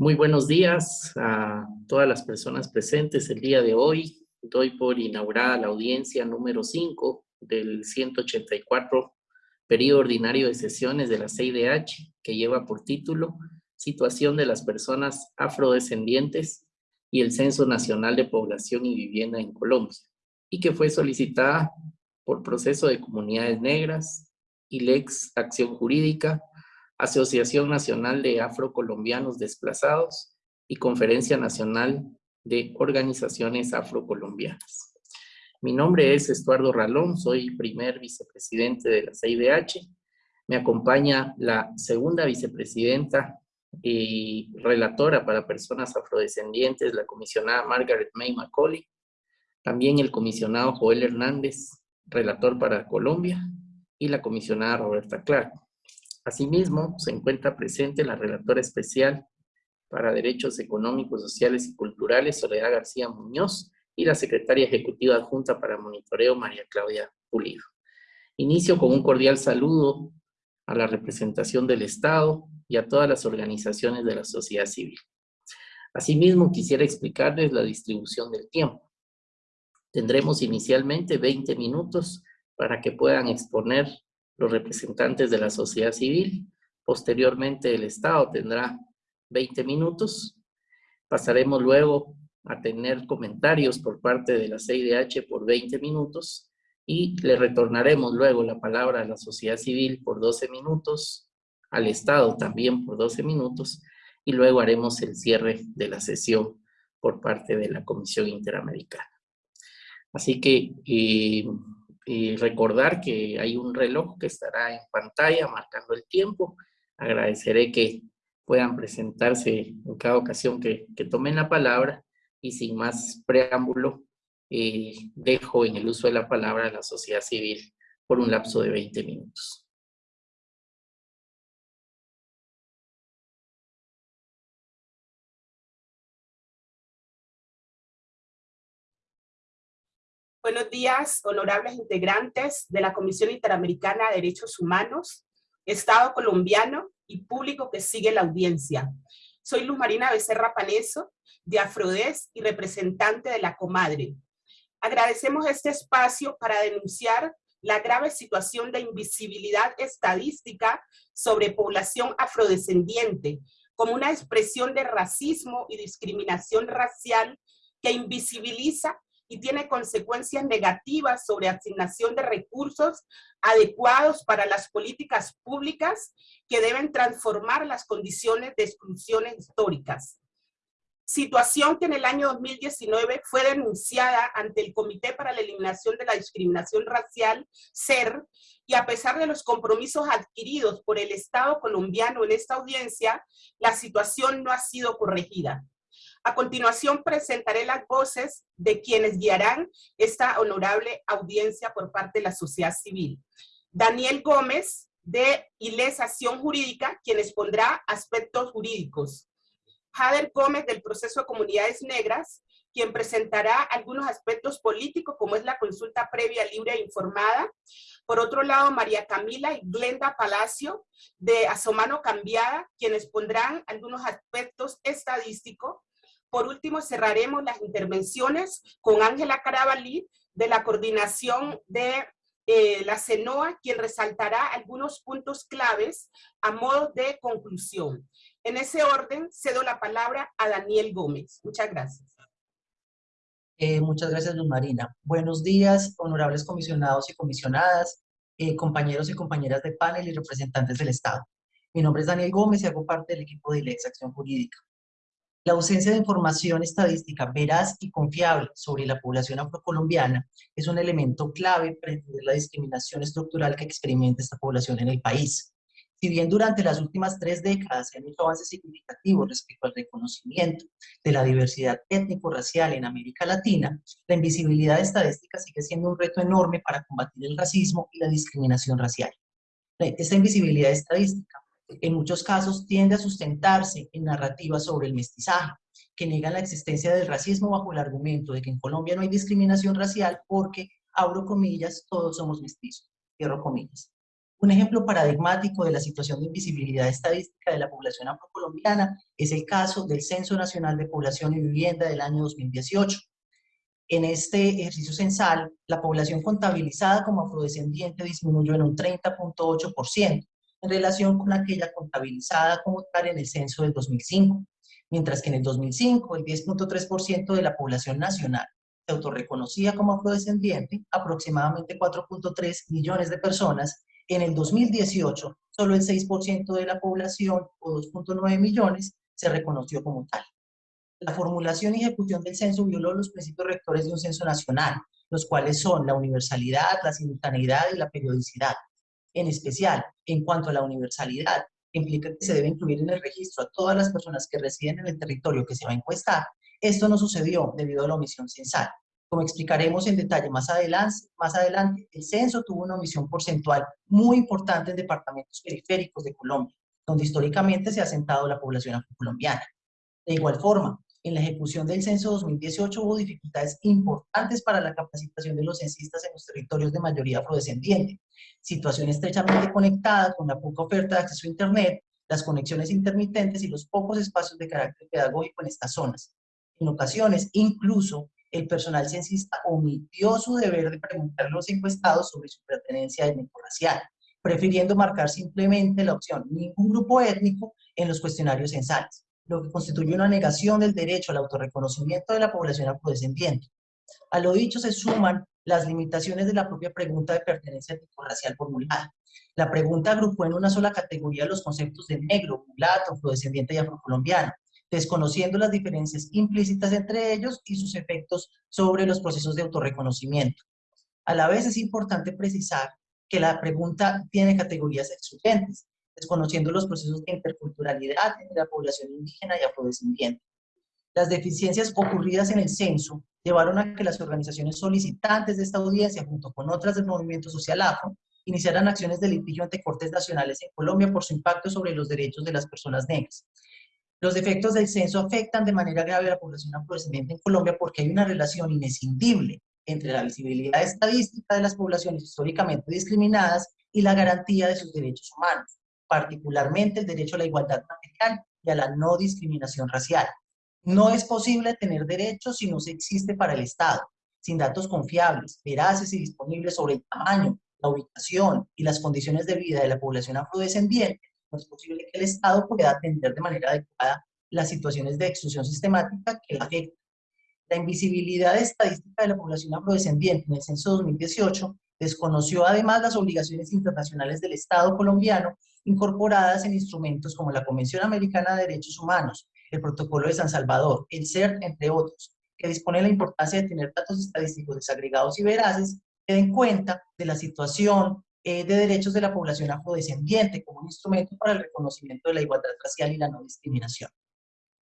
Muy buenos días a todas las personas presentes el día de hoy. Doy por inaugurada la audiencia número 5 del 184 periodo ordinario de sesiones de la CIDH, que lleva por título Situación de las personas afrodescendientes y el Censo Nacional de Población y Vivienda en Colombia, y que fue solicitada por Proceso de Comunidades Negras, ILEX Acción Jurídica, Asociación Nacional de Afrocolombianos Desplazados y Conferencia Nacional de Organizaciones Afrocolombianas. Mi nombre es Estuardo Ralón, soy primer vicepresidente de la CIDH. Me acompaña la segunda vicepresidenta y relatora para personas afrodescendientes, la comisionada Margaret May Macaulay. También el comisionado Joel Hernández, relator para Colombia, y la comisionada Roberta Clark. Asimismo, se encuentra presente la relatora especial para Derechos Económicos, Sociales y Culturales, Soledad García Muñoz, y la secretaria ejecutiva adjunta para monitoreo, María Claudia Pulido. Inicio con un cordial saludo a la representación del Estado y a todas las organizaciones de la sociedad civil. Asimismo, quisiera explicarles la distribución del tiempo. Tendremos inicialmente 20 minutos para que puedan exponer los representantes de la sociedad civil. Posteriormente el Estado tendrá 20 minutos. Pasaremos luego a tener comentarios por parte de la CIDH por 20 minutos y le retornaremos luego la palabra a la sociedad civil por 12 minutos, al Estado también por 12 minutos y luego haremos el cierre de la sesión por parte de la Comisión Interamericana. Así que eh, y recordar que hay un reloj que estará en pantalla marcando el tiempo. Agradeceré que puedan presentarse en cada ocasión que, tomen la palabra y sin más preámbulo, eh, dejo en el uso de la palabra a la sociedad civil por un lapso de 20 minutos. Buenos días, honorables integrantes de la Comisión Interamericana de Derechos Humanos, Estado colombiano y público que sigue la audiencia. Soy Luz Marina Becerra Paneso, de Afrodes y representante de la Comadre. Agradecemos este espacio para denunciar la grave situación de invisibilidad estadística sobre población afrodescendiente, como una expresión de racismo y discriminación racial que invisibiliza y tiene consecuencias negativas sobre asignación de recursos adecuados para las políticas públicas que deben transformar las condiciones de exclusiones históricas. Situación que en el año 2019 fue denunciada ante el Comité para la Eliminación de la Discriminación Racial, CER, y a pesar de los compromisos adquiridos por el Estado colombiano en esta audiencia, la situación no ha sido corregida. A continuación presentaré las voces de quienes guiarán esta honorable audiencia por parte de la sociedad civil. Daniel Gómez, de ILES Acción Jurídica, quien expondrá aspectos jurídicos. Jader Gómez, del Proceso de Comunidades Negras, quien presentará algunos aspectos políticos, como es la consulta previa, libre e informada. Por otro lado, María Camila y Glenda Palacio, de Asomano Cambiada, quienes pondrán algunos aspectos estadísticos. Por último, cerraremos las intervenciones con Ángela Carabalí de la coordinación de eh, la CENOA, quien resaltará algunos puntos claves a modo de conclusión. En ese orden, cedo la palabra a Daniel Gómez. Muchas gracias. Eh, muchas gracias, Luz Marina. Buenos días, honorables comisionados y comisionadas, eh, compañeros y compañeras de panel y representantes del Estado. Mi nombre es Daniel Gómez y hago parte del equipo de ILEX Acción Jurídica. La ausencia de información estadística veraz y confiable sobre la población afrocolombiana es un elemento clave para entender la discriminación estructural que experimenta esta población en el país. Si bien durante las últimas tres décadas se han hecho avances significativos respecto al reconocimiento de la diversidad étnico-racial en América Latina, la invisibilidad estadística sigue siendo un reto enorme para combatir el racismo y la discriminación racial. Esta invisibilidad estadística en muchos casos tiende a sustentarse en narrativas sobre el mestizaje, que niegan la existencia del racismo bajo el argumento de que en Colombia no hay discriminación racial porque, abro comillas, todos somos mestizos, cierro comillas. Un ejemplo paradigmático de la situación de invisibilidad estadística de la población afrocolombiana es el caso del Censo Nacional de Población y Vivienda del año 2018. En este ejercicio censal, la población contabilizada como afrodescendiente disminuyó en un 30.8% en relación con aquella contabilizada como tal en el censo del 2005, mientras que en el 2005 el 10.3% de la población nacional se autorreconocía como afrodescendiente, aproximadamente 4.3 millones de personas, en el 2018, solo el 6% de la población, o 2.9 millones, se reconoció como tal. La formulación y ejecución del censo violó los principios rectores de un censo nacional, los cuales son la universalidad, la simultaneidad y la periodicidad. En especial, en cuanto a la universalidad, implica que se debe incluir en el registro a todas las personas que residen en el territorio que se va a encuestar. Esto no sucedió debido a la omisión censal. Como explicaremos en detalle más adelante, más adelante, el censo tuvo una omisión porcentual muy importante en departamentos periféricos de Colombia, donde históricamente se ha asentado la población afrocolombiana. De igual forma, en la ejecución del censo 2018 hubo dificultades importantes para la capacitación de los censistas en los territorios de mayoría afrodescendiente, situación estrechamente conectada con la poca oferta de acceso a Internet, las conexiones intermitentes y los pocos espacios de carácter pedagógico en estas zonas. En ocasiones, incluso, el personal censista omitió su deber de preguntar a los encuestados sobre su pertenencia étnico-racial, prefiriendo marcar simplemente la opción ningún grupo étnico en los cuestionarios censales, lo que constituye una negación del derecho al autorreconocimiento de la población afrodescendiente. A lo dicho se suman las limitaciones de la propia pregunta de pertenencia étnico-racial formulada. La pregunta agrupó en una sola categoría los conceptos de negro, mulato, afrodescendiente y afrocolombiano, desconociendo las diferencias implícitas entre ellos y sus efectos sobre los procesos de autorreconocimiento. A la vez es importante precisar que la pregunta tiene categorías excluyentes, desconociendo los procesos de interculturalidad entre la población indígena y afrodescendiente. Las deficiencias ocurridas en el censo llevaron a que las organizaciones solicitantes de esta audiencia, junto con otras del movimiento social afro, iniciaran acciones de litigio ante cortes nacionales en Colombia por su impacto sobre los derechos de las personas negras. Los efectos del censo afectan de manera grave a la población afrodescendiente en Colombia porque hay una relación inescindible entre la visibilidad estadística de las poblaciones históricamente discriminadas y la garantía de sus derechos humanos, particularmente el derecho a la igualdad material y a la no discriminación racial. No es posible tener derechos si no se existe para el Estado, sin datos confiables, veraces y disponibles sobre el tamaño, la ubicación y las condiciones de vida de la población afrodescendiente no es posible que el Estado pueda atender de manera adecuada las situaciones de exclusión sistemática que la afectan. La invisibilidad estadística de la población afrodescendiente en el censo 2018 desconoció además las obligaciones internacionales del Estado colombiano incorporadas en instrumentos como la Convención Americana de Derechos Humanos, el Protocolo de San Salvador, el CERT, entre otros, que dispone la importancia de tener datos estadísticos desagregados y veraces que den cuenta de la situación eh, de derechos de la población afrodescendiente como un instrumento para el reconocimiento de la igualdad racial y la no discriminación.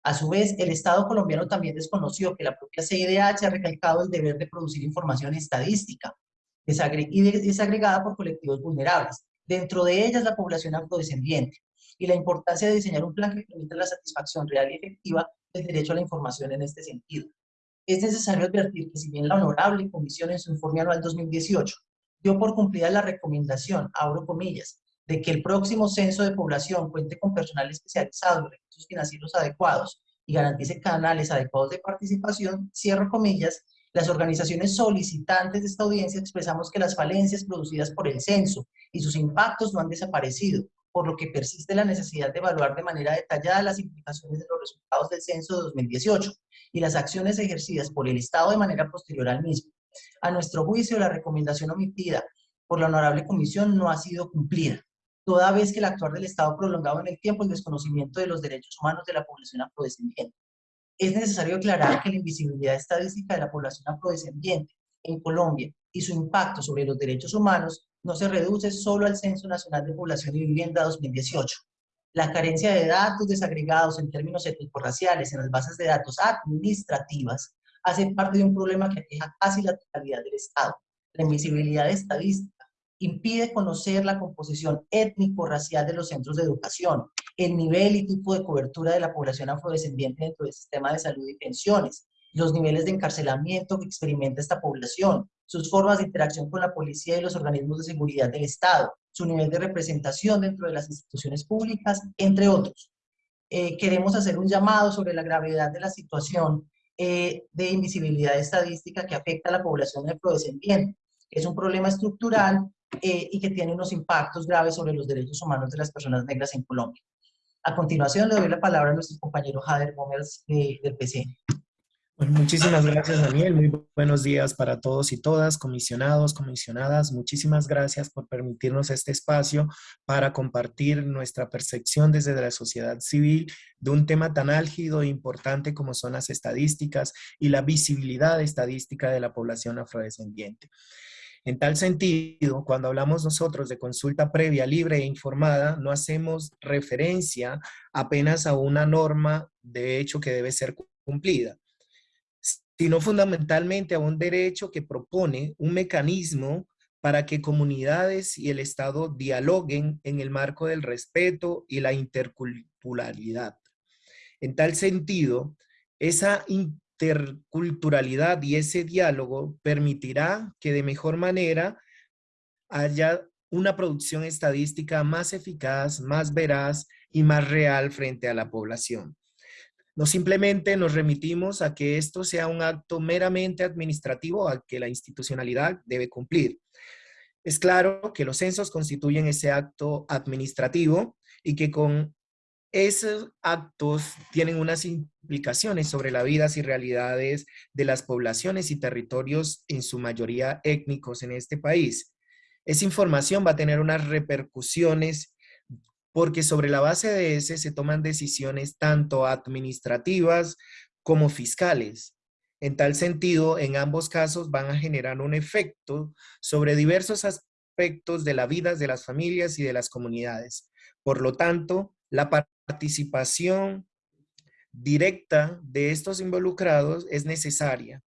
A su vez, el Estado colombiano también desconoció que la propia CIDH ha recalcado el deber de producir información estadística y desagregada por colectivos vulnerables, dentro de ellas la población afrodescendiente, y la importancia de diseñar un plan que permita la satisfacción real y efectiva del derecho a la información en este sentido. Es necesario advertir que si bien la Honorable Comisión en su informe anual 2018 dio por cumplida la recomendación, abro comillas, de que el próximo censo de población cuente con personal especializado recursos financieros adecuados y garantice canales adecuados de participación, cierro comillas, las organizaciones solicitantes de esta audiencia expresamos que las falencias producidas por el censo y sus impactos no han desaparecido, por lo que persiste la necesidad de evaluar de manera detallada las implicaciones de los resultados del censo de 2018 y las acciones ejercidas por el Estado de manera posterior al mismo, a nuestro juicio, la recomendación omitida por la Honorable Comisión no ha sido cumplida, toda vez que el actuar del Estado prolongado en el tiempo el desconocimiento de los derechos humanos de la población afrodescendiente. Es necesario aclarar que la invisibilidad estadística de la población afrodescendiente en Colombia y su impacto sobre los derechos humanos no se reduce solo al Censo Nacional de Población y Vivienda 2018. La carencia de datos desagregados en términos étnico-raciales en las bases de datos administrativas hace parte de un problema que aqueja casi la totalidad del Estado. La invisibilidad estadística impide conocer la composición étnico-racial de los centros de educación, el nivel y tipo de cobertura de la población afrodescendiente dentro del sistema de salud y pensiones, los niveles de encarcelamiento que experimenta esta población, sus formas de interacción con la policía y los organismos de seguridad del Estado, su nivel de representación dentro de las instituciones públicas, entre otros. Eh, queremos hacer un llamado sobre la gravedad de la situación eh, de invisibilidad estadística que afecta a la población afrodescendiente. Es un problema estructural eh, y que tiene unos impactos graves sobre los derechos humanos de las personas negras en Colombia. A continuación le doy la palabra a nuestro compañero Jader Gómez del PC. Bueno, muchísimas gracias, Daniel. Muy buenos días para todos y todas, comisionados, comisionadas. Muchísimas gracias por permitirnos este espacio para compartir nuestra percepción desde la sociedad civil de un tema tan álgido e importante como son las estadísticas y la visibilidad estadística de la población afrodescendiente. En tal sentido, cuando hablamos nosotros de consulta previa, libre e informada, no hacemos referencia apenas a una norma de hecho que debe ser cumplida sino fundamentalmente a un derecho que propone un mecanismo para que comunidades y el Estado dialoguen en el marco del respeto y la interculturalidad. En tal sentido, esa interculturalidad y ese diálogo permitirá que de mejor manera haya una producción estadística más eficaz, más veraz y más real frente a la población. No simplemente nos remitimos a que esto sea un acto meramente administrativo al que la institucionalidad debe cumplir. Es claro que los censos constituyen ese acto administrativo y que con esos actos tienen unas implicaciones sobre las vidas y realidades de las poblaciones y territorios en su mayoría étnicos en este país. Esa información va a tener unas repercusiones porque sobre la base de ese se toman decisiones tanto administrativas como fiscales. En tal sentido, en ambos casos van a generar un efecto sobre diversos aspectos de la vida de las familias y de las comunidades. Por lo tanto, la participación directa de estos involucrados es necesaria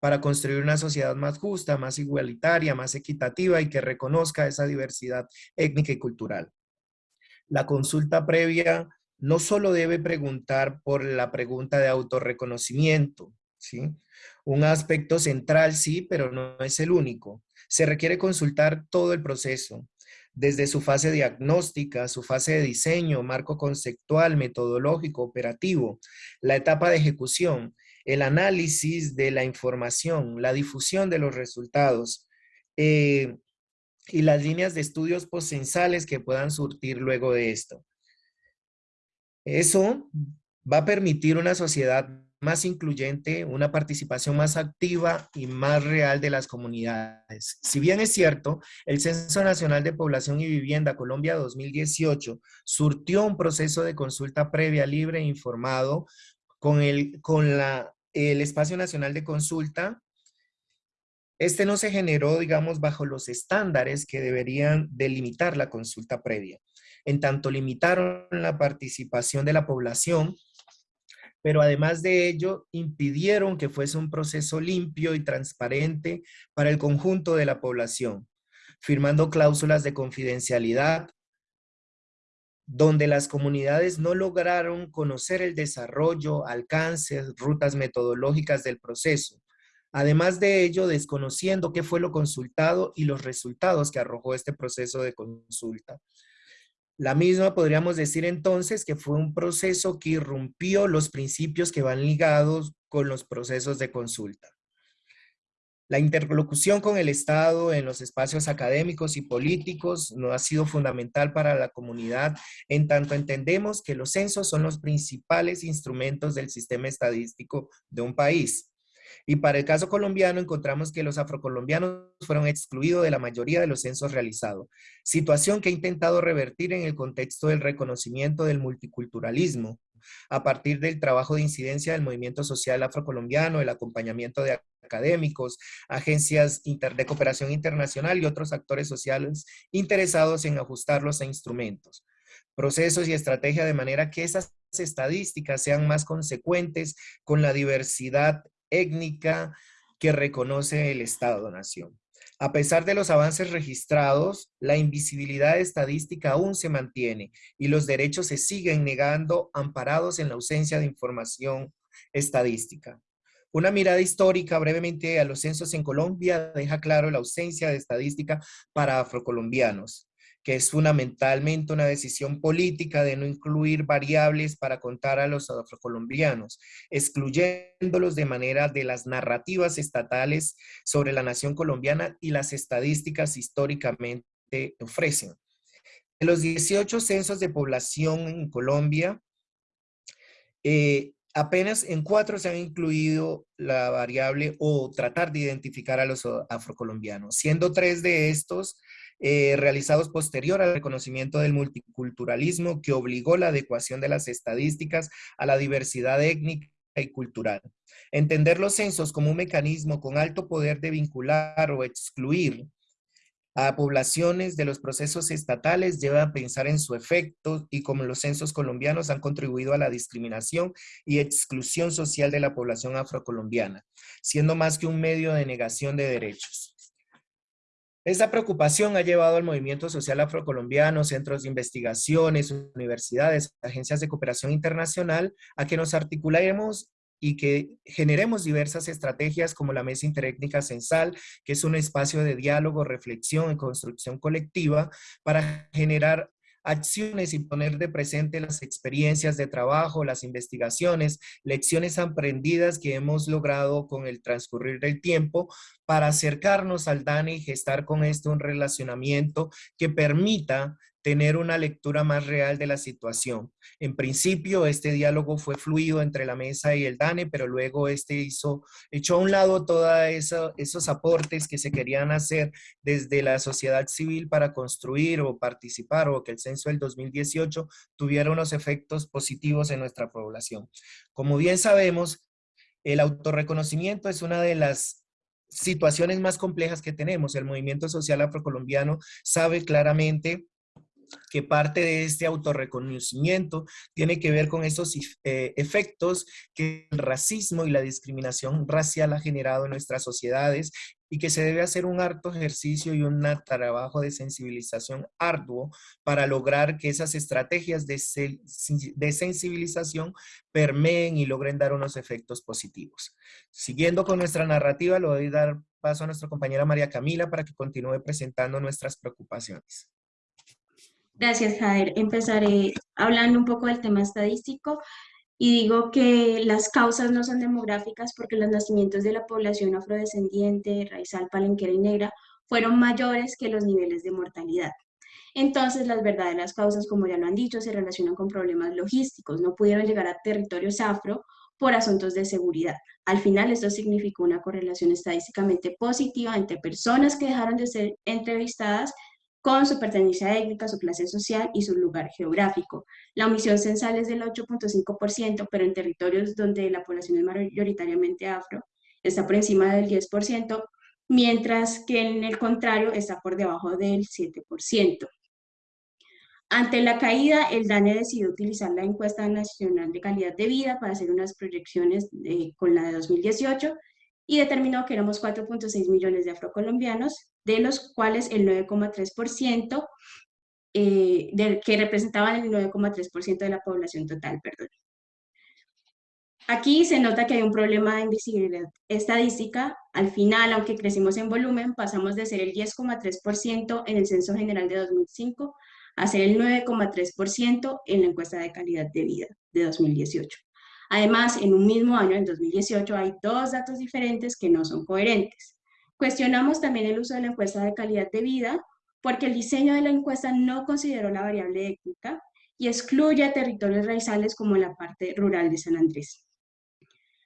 para construir una sociedad más justa, más igualitaria, más equitativa y que reconozca esa diversidad étnica y cultural la consulta previa no solo debe preguntar por la pregunta de autorreconocimiento, ¿sí? Un aspecto central, sí, pero no es el único. Se requiere consultar todo el proceso, desde su fase diagnóstica, su fase de diseño, marco conceptual, metodológico, operativo, la etapa de ejecución, el análisis de la información, la difusión de los resultados, eh, y las líneas de estudios posensales que puedan surtir luego de esto. Eso va a permitir una sociedad más incluyente, una participación más activa y más real de las comunidades. Si bien es cierto, el Censo Nacional de Población y Vivienda Colombia 2018 surtió un proceso de consulta previa, libre e informado con el, con la, el Espacio Nacional de Consulta este no se generó, digamos, bajo los estándares que deberían delimitar la consulta previa. En tanto limitaron la participación de la población, pero además de ello impidieron que fuese un proceso limpio y transparente para el conjunto de la población, firmando cláusulas de confidencialidad, donde las comunidades no lograron conocer el desarrollo, alcances, rutas metodológicas del proceso, Además de ello, desconociendo qué fue lo consultado y los resultados que arrojó este proceso de consulta. La misma podríamos decir entonces que fue un proceso que irrumpió los principios que van ligados con los procesos de consulta. La interlocución con el Estado en los espacios académicos y políticos no ha sido fundamental para la comunidad, en tanto entendemos que los censos son los principales instrumentos del sistema estadístico de un país. Y para el caso colombiano encontramos que los afrocolombianos fueron excluidos de la mayoría de los censos realizados, situación que ha intentado revertir en el contexto del reconocimiento del multiculturalismo, a partir del trabajo de incidencia del movimiento social afrocolombiano, el acompañamiento de académicos, agencias de cooperación internacional y otros actores sociales interesados en ajustarlos a instrumentos, procesos y estrategias de manera que esas estadísticas sean más consecuentes con la diversidad étnica que reconoce el Estado-Nación. A pesar de los avances registrados, la invisibilidad estadística aún se mantiene y los derechos se siguen negando amparados en la ausencia de información estadística. Una mirada histórica brevemente a los censos en Colombia deja claro la ausencia de estadística para afrocolombianos. Que es fundamentalmente una decisión política de no incluir variables para contar a los afrocolombianos, excluyéndolos de manera de las narrativas estatales sobre la nación colombiana y las estadísticas históricamente ofrecen. En los 18 censos de población en Colombia, eh, apenas en cuatro se han incluido la variable o tratar de identificar a los afrocolombianos, siendo tres de estos eh, realizados posterior al reconocimiento del multiculturalismo que obligó la adecuación de las estadísticas a la diversidad étnica y cultural. Entender los censos como un mecanismo con alto poder de vincular o excluir a poblaciones de los procesos estatales lleva a pensar en su efecto y como los censos colombianos han contribuido a la discriminación y exclusión social de la población afrocolombiana, siendo más que un medio de negación de derechos. Esta preocupación ha llevado al movimiento social afrocolombiano, centros de investigaciones, universidades, agencias de cooperación internacional, a que nos articulemos y que generemos diversas estrategias como la Mesa Interétnica Censal, que es un espacio de diálogo, reflexión y construcción colectiva para generar acciones y poner de presente las experiencias de trabajo, las investigaciones, lecciones aprendidas que hemos logrado con el transcurrir del tiempo para acercarnos al DANE y gestar con esto un relacionamiento que permita tener una lectura más real de la situación. En principio, este diálogo fue fluido entre la mesa y el DANE, pero luego este hizo, echó a un lado todos esos aportes que se querían hacer desde la sociedad civil para construir o participar o que el censo del 2018 tuviera unos efectos positivos en nuestra población. Como bien sabemos, el autorreconocimiento es una de las situaciones más complejas que tenemos. El movimiento social afrocolombiano sabe claramente que parte de este autorreconocimiento tiene que ver con esos eh, efectos que el racismo y la discriminación racial ha generado en nuestras sociedades y que se debe hacer un harto ejercicio y un trabajo de sensibilización arduo para lograr que esas estrategias de, sensibilización permeen y logren dar unos efectos positivos. Siguiendo con nuestra narrativa, le voy a dar paso a nuestra compañera María Camila para que continúe presentando nuestras preocupaciones. Gracias, Jader. Empezaré hablando un poco del tema estadístico y digo que las causas no son demográficas porque los nacimientos de la población afrodescendiente, raizal, palenquera y negra fueron mayores que los niveles de mortalidad. Entonces, las verdaderas causas, como ya lo han dicho, se relacionan con problemas logísticos. No pudieron llegar a territorios afro por asuntos de seguridad. Al final, esto significó una correlación estadísticamente positiva entre personas que dejaron de ser entrevistadas con su pertenencia étnica, su clase social y su lugar geográfico. La omisión censal es del 8.5%, pero en territorios donde la población es mayoritariamente afro, está por encima del 10%, mientras que en el contrario está por debajo del 7%. Ante la caída, el DANE decidió utilizar la encuesta nacional de calidad de vida para hacer unas proyecciones con la de 2018 y determinó que éramos 4.6 millones de afrocolombianos, de los cuales el 9,3% eh, que representaban el 9,3% de la población total, perdón. Aquí se nota que hay un problema de invisibilidad estadística. Al final, aunque crecimos en volumen, pasamos de ser el 10,3% en el Censo General de 2005 a ser el 9,3% en la encuesta de calidad de vida de 2018. Además, en un mismo año, en 2018, hay dos datos diferentes que no son coherentes. Cuestionamos también el uso de la encuesta de calidad de vida porque el diseño de la encuesta no consideró la variable étnica y excluye a territorios raizales como la parte rural de San Andrés.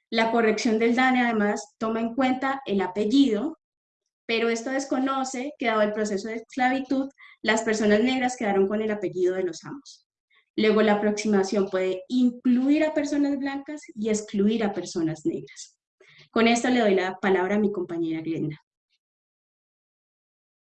La corrección del DANE además toma en cuenta el apellido, pero esto desconoce que dado el proceso de esclavitud, las personas negras quedaron con el apellido de los amos. Luego la aproximación puede incluir a personas blancas y excluir a personas negras. Con esto le doy la palabra a mi compañera Glenda.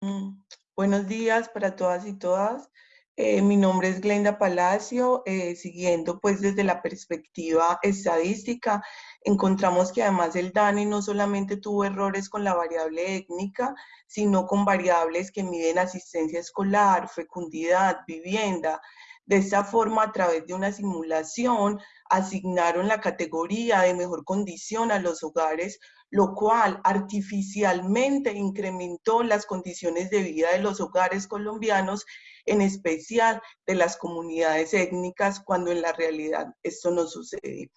Mm, buenos días para todas y todas. Eh, mi nombre es Glenda Palacio. Eh, siguiendo pues desde la perspectiva estadística, encontramos que además el DANE no solamente tuvo errores con la variable étnica, sino con variables que miden asistencia escolar, fecundidad, vivienda, de esta forma, a través de una simulación, asignaron la categoría de mejor condición a los hogares lo cual artificialmente incrementó las condiciones de vida de los hogares colombianos, en especial de las comunidades étnicas, cuando en la realidad esto no sucede.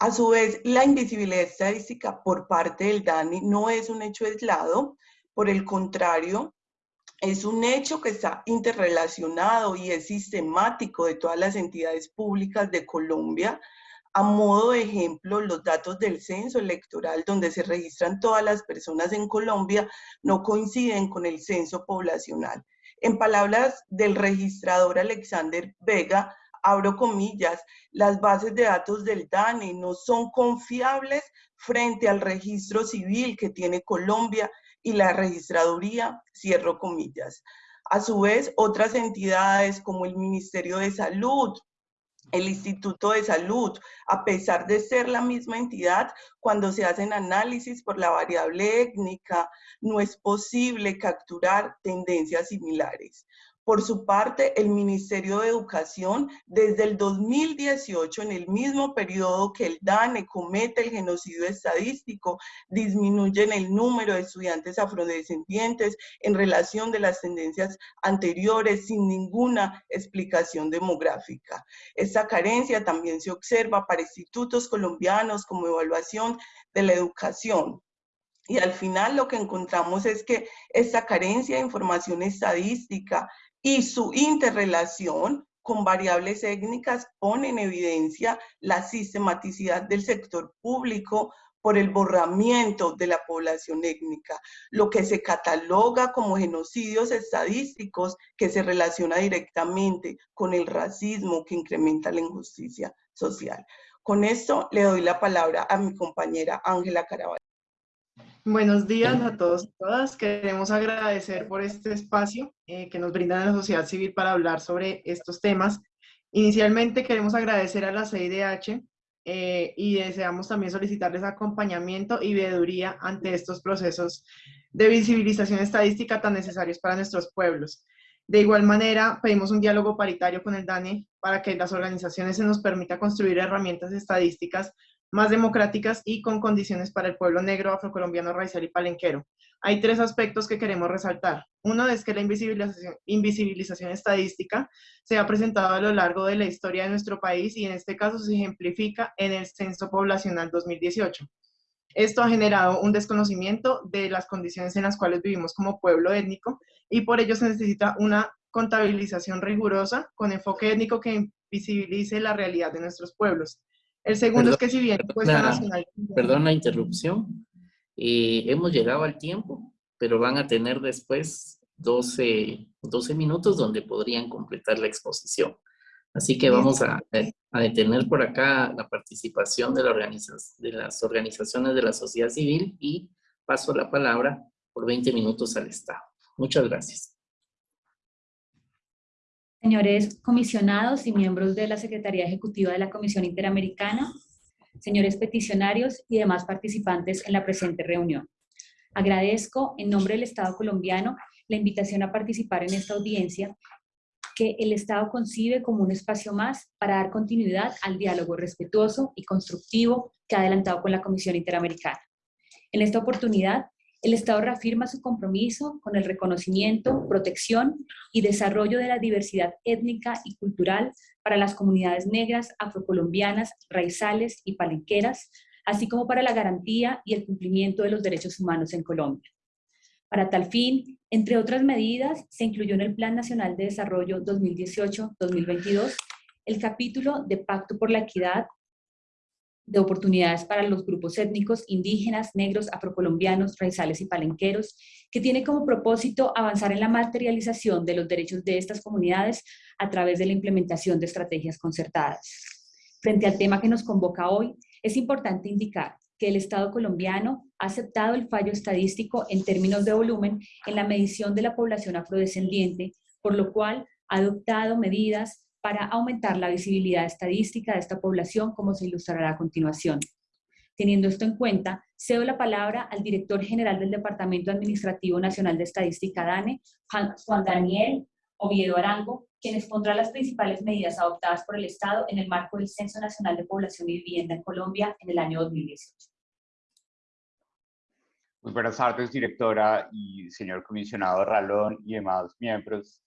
A su vez, la invisibilidad estadística por parte del DANI no es un hecho aislado, por el contrario, es un hecho que está interrelacionado y es sistemático de todas las entidades públicas de Colombia. A modo de ejemplo, los datos del censo electoral donde se registran todas las personas en Colombia no coinciden con el censo poblacional. En palabras del registrador Alexander Vega, abro comillas, las bases de datos del DANE no son confiables frente al registro civil que tiene Colombia y la registraduría, cierro comillas. A su vez, otras entidades como el Ministerio de Salud, el Instituto de Salud, a pesar de ser la misma entidad, cuando se hacen análisis por la variable étnica, no es posible capturar tendencias similares. Por su parte, el Ministerio de Educación, desde el 2018, en el mismo periodo que el DANE comete el genocidio estadístico, disminuye en el número de estudiantes afrodescendientes en relación de las tendencias anteriores sin ninguna explicación demográfica. Esta carencia también se observa para institutos colombianos como evaluación de la educación, y al final lo que encontramos es que esta carencia de información estadística y su interrelación con variables étnicas pone en evidencia la sistematicidad del sector público por el borramiento de la población étnica, lo que se cataloga como genocidios estadísticos que se relaciona directamente con el racismo que incrementa la injusticia social. Con esto le doy la palabra a mi compañera Ángela Caraballo. Buenos días a todos y todas. Queremos agradecer por este espacio eh, que nos brinda la sociedad civil para hablar sobre estos temas. Inicialmente queremos agradecer a la CIDH eh, y deseamos también solicitarles acompañamiento y veeduría ante estos procesos de visibilización estadística tan necesarios para nuestros pueblos. De igual manera, pedimos un diálogo paritario con el DANE para que las organizaciones se nos permita construir herramientas estadísticas más democráticas y con condiciones para el pueblo negro, afrocolombiano, raizal y palenquero. Hay tres aspectos que queremos resaltar. Uno es que la invisibilización, invisibilización estadística se ha presentado a lo largo de la historia de nuestro país y en este caso se ejemplifica en el Censo Poblacional 2018. Esto ha generado un desconocimiento de las condiciones en las cuales vivimos como pueblo étnico y por ello se necesita una contabilización rigurosa con enfoque étnico que invisibilice la realidad de nuestros pueblos. El segundo es que si bien nacional... Perdón la interrupción. Eh, hemos llegado al tiempo, pero van a tener después 12, 12 minutos donde podrían completar la exposición. Así que vamos a, a detener por acá la participación de, la de las organizaciones de la sociedad civil y paso la palabra por 20 minutos al Estado. Muchas gracias. Señores comisionados y miembros de la Secretaría Ejecutiva de la Comisión Interamericana, señores peticionarios y demás participantes en la presente reunión. Agradezco en nombre del Estado colombiano la invitación a participar en esta audiencia que el Estado concibe como un espacio más para dar continuidad al diálogo respetuoso y constructivo que ha adelantado con la Comisión Interamericana. En esta oportunidad el Estado reafirma su compromiso con el reconocimiento, protección y desarrollo de la diversidad étnica y cultural para las comunidades negras, afrocolombianas, raizales y palenqueras, así como para la garantía y el cumplimiento de los derechos humanos en Colombia. Para tal fin, entre otras medidas, se incluyó en el Plan Nacional de Desarrollo 2018-2022 el capítulo de Pacto por la Equidad de oportunidades para los grupos étnicos indígenas, negros, afrocolombianos, raizales y palenqueros, que tiene como propósito avanzar en la materialización de los derechos de estas comunidades a través de la implementación de estrategias concertadas. Frente al tema que nos convoca hoy, es importante indicar que el Estado colombiano ha aceptado el fallo estadístico en términos de volumen en la medición de la población afrodescendiente, por lo cual ha adoptado medidas para aumentar la visibilidad estadística de esta población, como se ilustrará a continuación. Teniendo esto en cuenta, cedo la palabra al director general del Departamento Administrativo Nacional de Estadística DANE, Juan Daniel Oviedo Arango, quien expondrá las principales medidas adoptadas por el Estado en el marco del Censo Nacional de Población y Vivienda en Colombia en el año 2018. Muy buenas tardes, directora y señor comisionado Ralón y demás miembros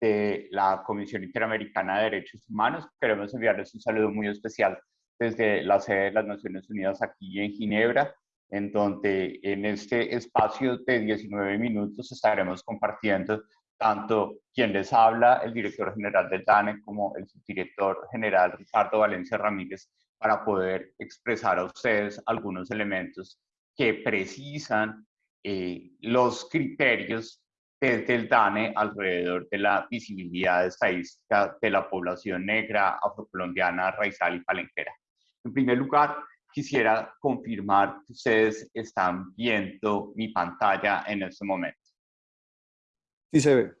de la Comisión Interamericana de Derechos Humanos. Queremos enviarles un saludo muy especial desde la sede de las Naciones Unidas aquí en Ginebra, en donde en este espacio de 19 minutos estaremos compartiendo tanto quien les habla, el director general del DANE, como el subdirector general Ricardo Valencia Ramírez, para poder expresar a ustedes algunos elementos que precisan eh, los criterios desde el DANE alrededor de la visibilidad estadística de la población negra, afrocolombiana, raizal y palenquera. En primer lugar, quisiera confirmar que ustedes están viendo mi pantalla en este momento. Sí se ve.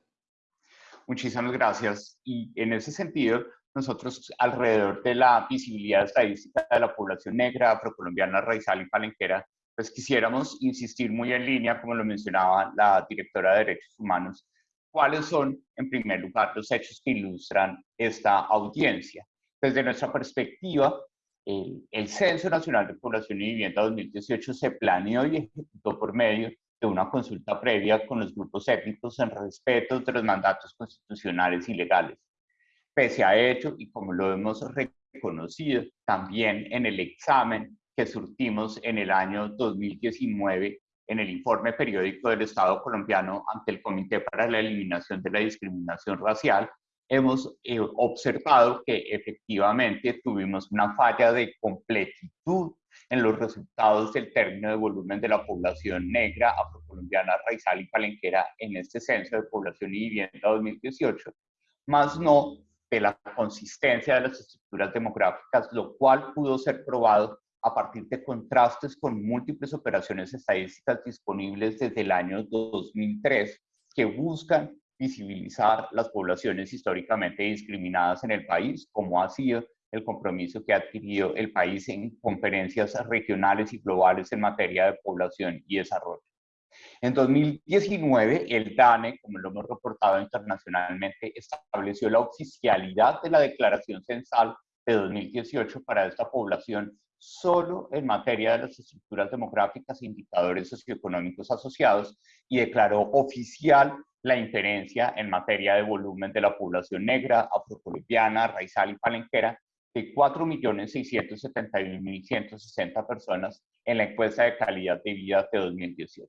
Muchísimas gracias. Y en ese sentido, nosotros alrededor de la visibilidad estadística de la población negra, afrocolombiana, raizal y palenquera, pues quisiéramos insistir muy en línea, como lo mencionaba la directora de Derechos Humanos, cuáles son, en primer lugar, los hechos que ilustran esta audiencia. Desde nuestra perspectiva, el Censo Nacional de Población y Vivienda 2018 se planeó y ejecutó por medio de una consulta previa con los grupos étnicos en respeto de los mandatos constitucionales y legales. Pese a ello, y como lo hemos reconocido también en el examen que surtimos en el año 2019 en el informe periódico del Estado colombiano ante el Comité para la Eliminación de la Discriminación Racial, hemos eh, observado que efectivamente tuvimos una falla de completitud en los resultados del término de volumen de la población negra, afrocolombiana, raizal y palenquera en este censo de población y vivienda 2018, más no de la consistencia de las estructuras demográficas, lo cual pudo ser probado a partir de contrastes con múltiples operaciones estadísticas disponibles desde el año 2003 que buscan visibilizar las poblaciones históricamente discriminadas en el país, como ha sido el compromiso que ha adquirido el país en conferencias regionales y globales en materia de población y desarrollo. En 2019, el DANE, como lo hemos reportado internacionalmente, estableció la oficialidad de la declaración censal de 2018 para esta población solo en materia de las estructuras demográficas e indicadores socioeconómicos asociados y declaró oficial la inferencia en materia de volumen de la población negra, afrocolombiana, raizal y palenquera de 4.671.160 personas en la encuesta de calidad de vida de 2018.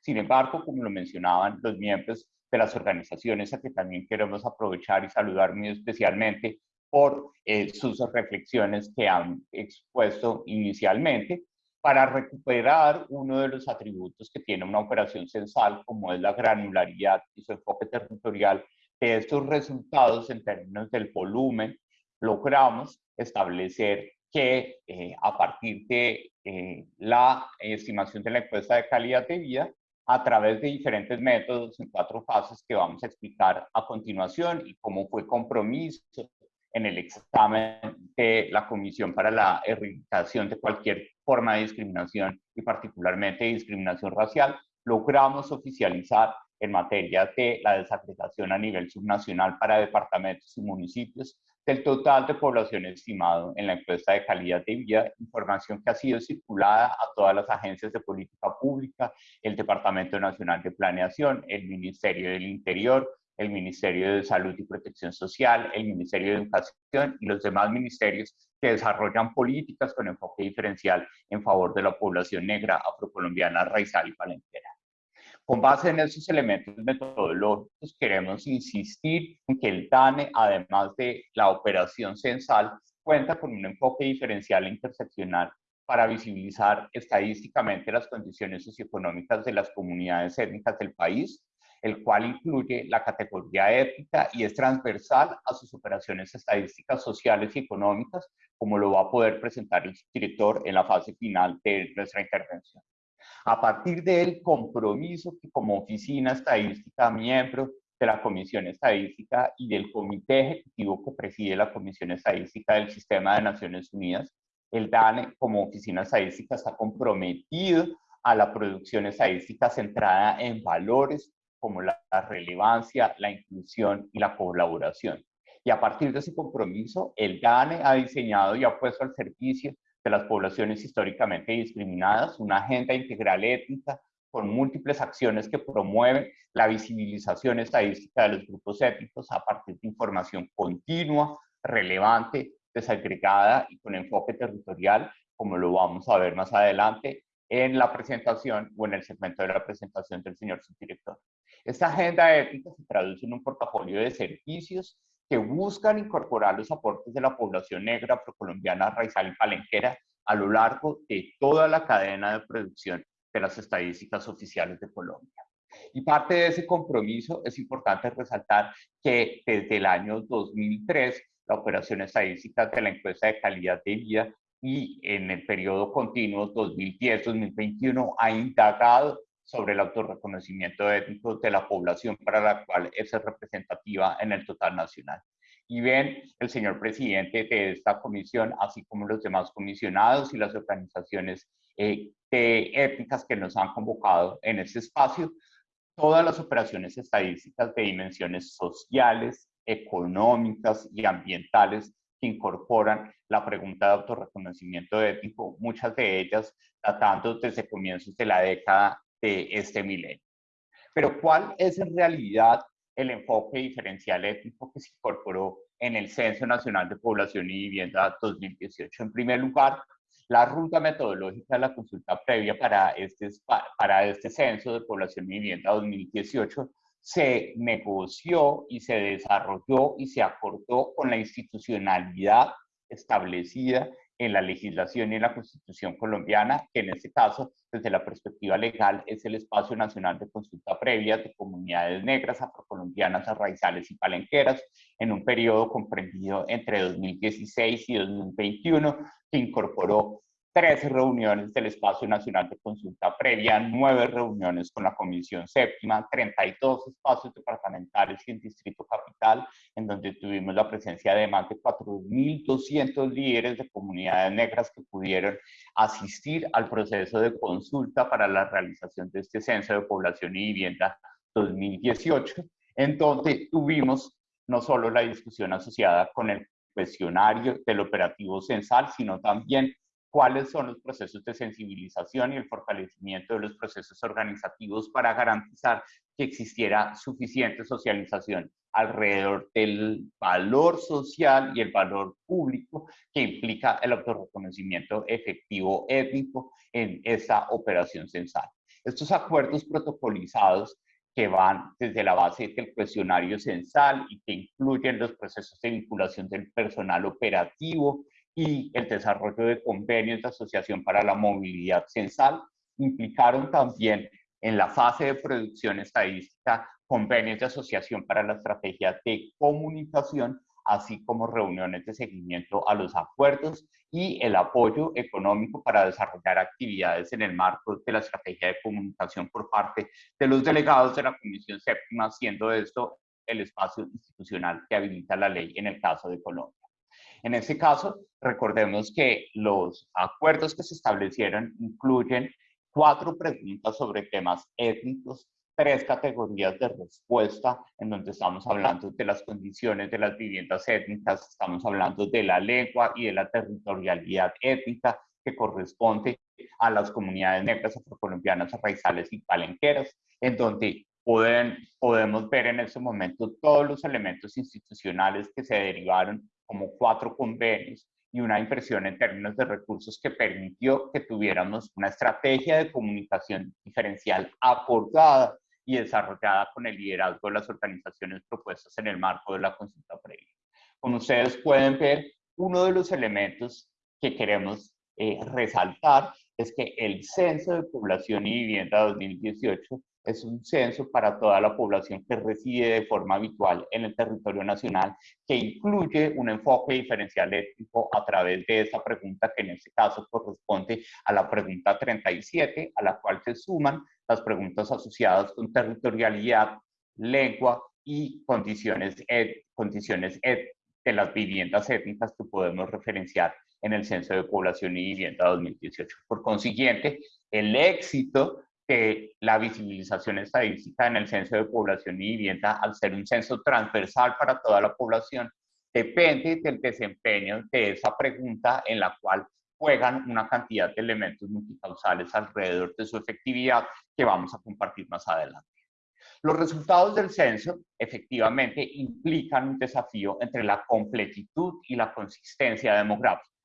Sin embargo, como lo mencionaban los miembros de las organizaciones a que también queremos aprovechar y saludar muy especialmente, por eh, sus reflexiones que han expuesto inicialmente para recuperar uno de los atributos que tiene una operación censal, como es la granularidad y su enfoque territorial. De estos resultados en términos del volumen, logramos establecer que eh, a partir de eh, la estimación de la encuesta de calidad de vida, a través de diferentes métodos en cuatro fases que vamos a explicar a continuación y cómo fue compromiso en el examen de la Comisión para la Erradicación de cualquier forma de discriminación y particularmente discriminación racial, logramos oficializar en materia de la desagregación a nivel subnacional para departamentos y municipios del total de población estimado en la encuesta de calidad de vida, información que ha sido circulada a todas las agencias de política pública, el Departamento Nacional de Planeación, el Ministerio del Interior, el Ministerio de Salud y Protección Social, el Ministerio de Educación y los demás ministerios que desarrollan políticas con enfoque diferencial en favor de la población negra, afrocolombiana, raizal y palenquera. Con base en esos elementos metodológicos, queremos insistir en que el DANE, además de la operación censal, cuenta con un enfoque diferencial e interseccional para visibilizar estadísticamente las condiciones socioeconómicas de las comunidades étnicas del país, el cual incluye la categoría ética y es transversal a sus operaciones estadísticas sociales y económicas, como lo va a poder presentar el director en la fase final de nuestra intervención. A partir del compromiso que como oficina estadística, miembro de la Comisión Estadística y del Comité Ejecutivo que preside la Comisión Estadística del Sistema de Naciones Unidas, el DANE como oficina estadística está comprometido a la producción estadística centrada en valores como la, relevancia, la inclusión y la colaboración. Y a partir de ese compromiso, el DANE ha diseñado y ha puesto al servicio de las poblaciones históricamente discriminadas, una agenda integral étnica con múltiples acciones que promueven la visibilización estadística de los grupos étnicos a partir de información continua, relevante, desagregada y con enfoque territorial, como lo vamos a ver más adelante en la presentación o en el segmento de la presentación del señor subdirector. Esta agenda ética se traduce en un portafolio de servicios que buscan incorporar los aportes de la población negra, procolombiana, raizal y palenquera a lo largo de toda la cadena de producción de las estadísticas oficiales de Colombia. Y parte de ese compromiso es importante resaltar que desde el año 2003 la operación estadística de la encuesta de calidad de vida y en el periodo continuo 2010-2021 ha indagado sobre el autorreconocimiento étnico de la población para la cual es representativa en el total nacional. Y ven, el señor presidente de esta comisión, así como los demás comisionados y las organizaciones eh, étnicas que nos han convocado en este espacio, todas las operaciones estadísticas de dimensiones sociales, económicas y ambientales incorporan la pregunta de autorreconocimiento étnico, muchas de ellas datando desde comienzos de la década de este milenio. Pero ¿cuál es en realidad el enfoque diferencial étnico que se incorporó en el Censo Nacional de Población y Vivienda 2018? En primer lugar, la ruta metodológica de la consulta previa para este, para este Censo de Población y Vivienda 2018 se negoció y se desarrolló y se acordó con la institucionalidad establecida en la legislación y en la constitución colombiana, que en este caso, desde la perspectiva legal, es el espacio nacional de consulta previa de comunidades negras, afrocolombianas, raizales y palenqueras, en un periodo comprendido entre 2016 y 2021, que incorporó 13 reuniones del Espacio Nacional de Consulta Previa, 9 reuniones con la Comisión Séptima, 32 espacios departamentales y en Distrito Capital, en donde tuvimos la presencia de más de 4.200 líderes de comunidades negras que pudieron asistir al proceso de consulta para la realización de este Censo de Población y Vivienda 2018, en donde tuvimos no solo la discusión asociada con el cuestionario del operativo censal, sino también cuáles son los procesos de sensibilización y el fortalecimiento de los procesos organizativos para garantizar que existiera suficiente socialización alrededor del valor social y el valor público que implica el autorreconocimiento efectivo étnico en esa operación censal. Estos acuerdos protocolizados que van desde la base del cuestionario censal y que incluyen los procesos de vinculación del personal operativo, y el desarrollo de convenios de asociación para la movilidad censal implicaron también en la fase de producción estadística convenios de asociación para la estrategia de comunicación, así como reuniones de seguimiento a los acuerdos y el apoyo económico para desarrollar actividades en el marco de la estrategia de comunicación por parte de los delegados de la Comisión Séptima, siendo esto el espacio institucional que habilita la ley en el caso de Colombia. En este caso, recordemos que los acuerdos que se establecieron incluyen cuatro preguntas sobre temas étnicos, tres categorías de respuesta, en donde estamos hablando de las condiciones de las viviendas étnicas, estamos hablando de la lengua y de la territorialidad étnica que corresponde a las comunidades negras afrocolombianas, raizales y palenqueras, en donde podemos ver en ese momento todos los elementos institucionales que se derivaron como cuatro convenios y una impresión en términos de recursos que permitió que tuviéramos una estrategia de comunicación diferencial acordada y desarrollada con el liderazgo de las organizaciones propuestas en el marco de la consulta previa. Como ustedes pueden ver, uno de los elementos que queremos eh, resaltar es que el Censo de Población y Vivienda 2018 es un censo para toda la población que reside de forma habitual en el territorio nacional, que incluye un enfoque diferencial étnico a través de esa pregunta que en este caso corresponde a la pregunta 37, a la cual se suman las preguntas asociadas con territorialidad, lengua y condiciones, condiciones de las viviendas étnicas que podemos referenciar en el Censo de Población y Vivienda 2018. Por consiguiente, el éxito que la visibilización estadística en el censo de población y vivienda, al ser un censo transversal para toda la población, depende del desempeño de esa pregunta en la cual juegan una cantidad de elementos multicausales alrededor de su efectividad que vamos a compartir más adelante. Los resultados del censo efectivamente implican un desafío entre la completitud y la consistencia demográfica.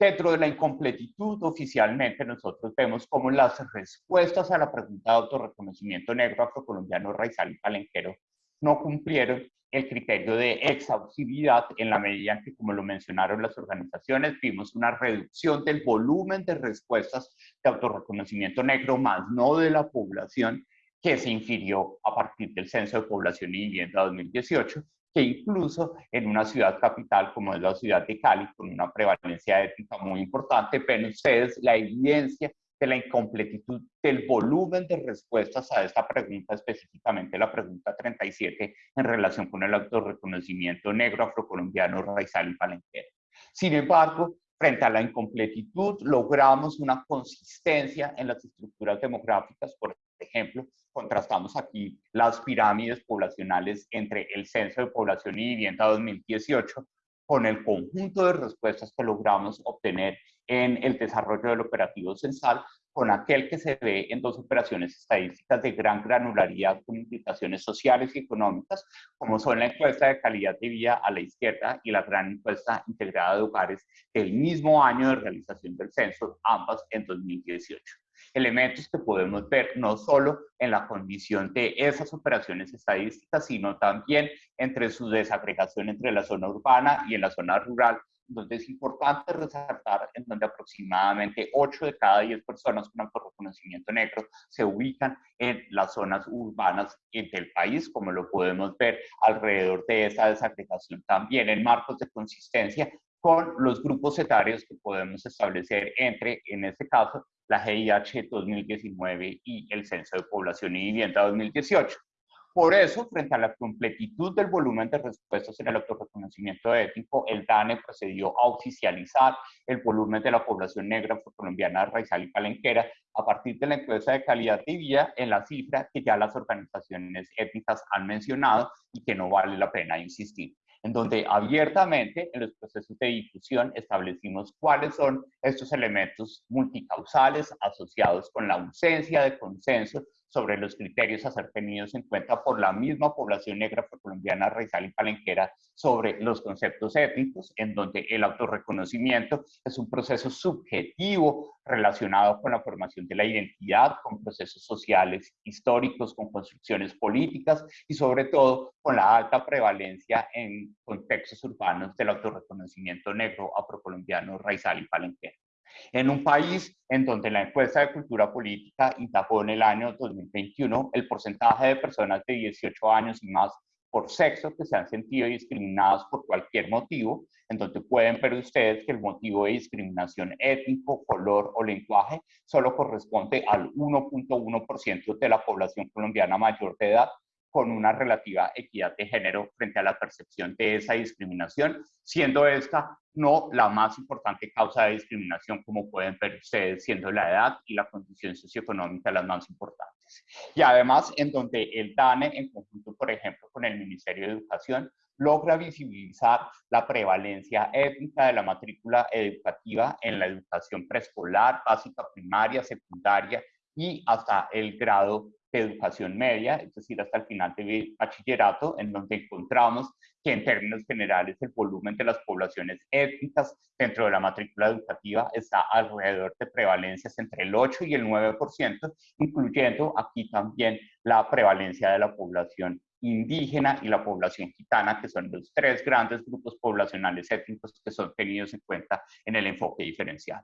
Dentro de la incompletitud, oficialmente nosotros vemos cómo las respuestas a la pregunta de autorreconocimiento negro afrocolombiano raizal y palenquero no cumplieron el criterio de exhaustividad en la medida en que, como lo mencionaron las organizaciones, vimos una reducción del volumen de respuestas de autorreconocimiento negro, más no de la población, que se infirió a partir del Censo de Población y Vivienda 2018, que incluso en una ciudad capital como es la ciudad de Cali, con una prevalencia étnica muy importante, ven ustedes la evidencia de la incompletitud del volumen de respuestas a esta pregunta, específicamente la pregunta 37, en relación con el autorreconocimiento negro afrocolombiano, raizal y palenquero. Sin embargo, frente a la incompletitud, logramos una consistencia en las estructuras demográficas, por ejemplo, contrastamos aquí las pirámides poblacionales entre el Censo de Población y Vivienda 2018 con el conjunto de respuestas que logramos obtener en el desarrollo del operativo censal, con aquel que se ve en dos operaciones estadísticas de gran granularidad con implicaciones sociales y económicas, como son la encuesta de calidad de vida a la izquierda y la gran encuesta integrada de hogares del mismo año de realización del censo, ambas en 2018 elementos que podemos ver no solo en la condición de esas operaciones estadísticas, sino también entre su desagregación entre la zona urbana y en la zona rural, donde es importante resaltar en donde aproximadamente 8 de cada 10 personas con autorreconocimiento negro se ubican en las zonas urbanas del país, como lo podemos ver alrededor de esa desagregación también en marcos de consistencia con los grupos etarios que podemos establecer entre, en este caso, la GIH 2019 y el Censo de Población y Vivienda 2018. Por eso, frente a la completitud del volumen de respuestas en el autorreconocimiento étnico, el DANE procedió a oficializar el volumen de la población negra colombiana raizal y palenquera a partir de la encuesta de calidad de vida en la cifra que ya las organizaciones étnicas han mencionado y que no vale la pena insistir en donde abiertamente en los procesos de difusión establecimos cuáles son estos elementos multicausales asociados con la ausencia de consenso sobre los criterios a ser tenidos en cuenta por la misma población negra colombiana, raizal y palenquera sobre los conceptos étnicos, en donde el autorreconocimiento es un proceso subjetivo relacionado con la formación de la identidad, con procesos sociales históricos, con construcciones políticas y sobre todo con la alta prevalencia en contextos urbanos del autorreconocimiento negro afrocolombiano, raizal y palenquera en un país en donde la encuesta de cultura política indagó en el año 2021 el porcentaje de personas de 18 años y más por sexo que se han sentido discriminadas por cualquier motivo, en donde pueden ver ustedes que el motivo de discriminación étnico, color o lenguaje solo corresponde al 1.1% de la población colombiana mayor de edad, con una relativa equidad de género frente a la percepción de esa discriminación, siendo esta no la más importante causa de discriminación, como pueden ver ustedes, siendo la edad y la condición socioeconómica las más importantes. Y además, en donde el DANE, en conjunto, por ejemplo, con el Ministerio de Educación, logra visibilizar la prevalencia étnica de la matrícula educativa en la educación preescolar, básica, primaria, secundaria y hasta el grado de educación media, es decir, hasta el final de bachillerato, en donde encontramos que en términos generales el volumen de las poblaciones étnicas dentro de la matrícula educativa está alrededor de prevalencias entre el 8 y el 9%, incluyendo aquí también la prevalencia de la población indígena y la población gitana, que son los tres grandes grupos poblacionales étnicos que son tenidos en cuenta en el enfoque diferencial.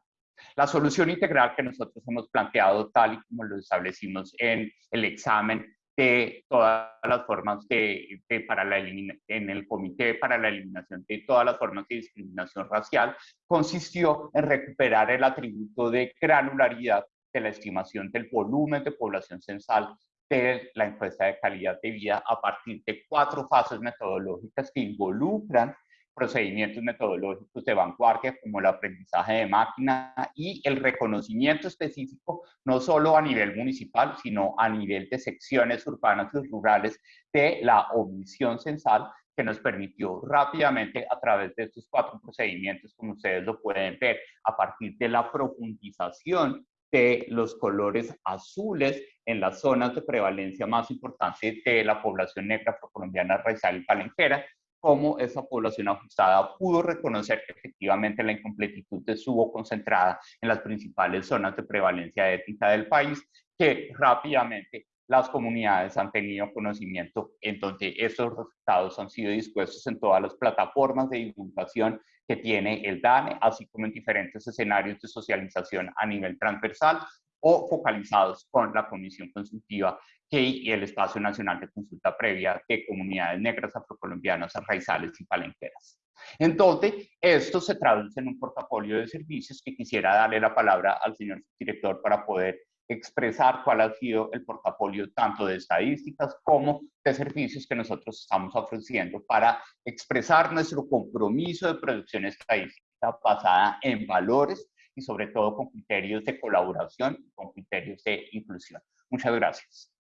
La solución integral que nosotros hemos planteado, tal y como lo establecimos en el examen de todas las formas de, para la en el comité para la eliminación de todas las formas de discriminación racial, consistió en recuperar el atributo de granularidad de la estimación del volumen de población censal de la encuesta de calidad de vida a partir de cuatro fases metodológicas que involucran procedimientos metodológicos de vanguardia como el aprendizaje de máquina y el reconocimiento específico, no solo a nivel municipal, sino a nivel de secciones urbanas y rurales de la omisión censal que nos permitió rápidamente a través de estos cuatro procedimientos, como ustedes lo pueden ver, a partir de la profundización de los colores azules en las zonas de prevalencia más importante de la población negra afrocolombiana raizal y palenquera, cómo esa población ajustada pudo reconocer efectivamente la incompletitud de su voz concentrada en las principales zonas de prevalencia étnica del país, que rápidamente las comunidades han tenido conocimiento en donde estos resultados han sido dispuestos en todas las plataformas de divulgación que tiene el DANE, así como en diferentes escenarios de socialización a nivel transversal o focalizados con la Comisión Consultiva y el Espacio Nacional de Consulta Previa de Comunidades Negras Afrocolombianas, Raizales y Palenqueras. Entonces, esto se traduce en un portafolio de servicios que quisiera darle la palabra al señor director para poder expresar cuál ha sido el portafolio tanto de estadísticas como de servicios que nosotros estamos ofreciendo para expresar nuestro compromiso de producción estadística basada en valores y sobre todo con criterios de colaboración y con criterios de inclusión. Muchas gracias.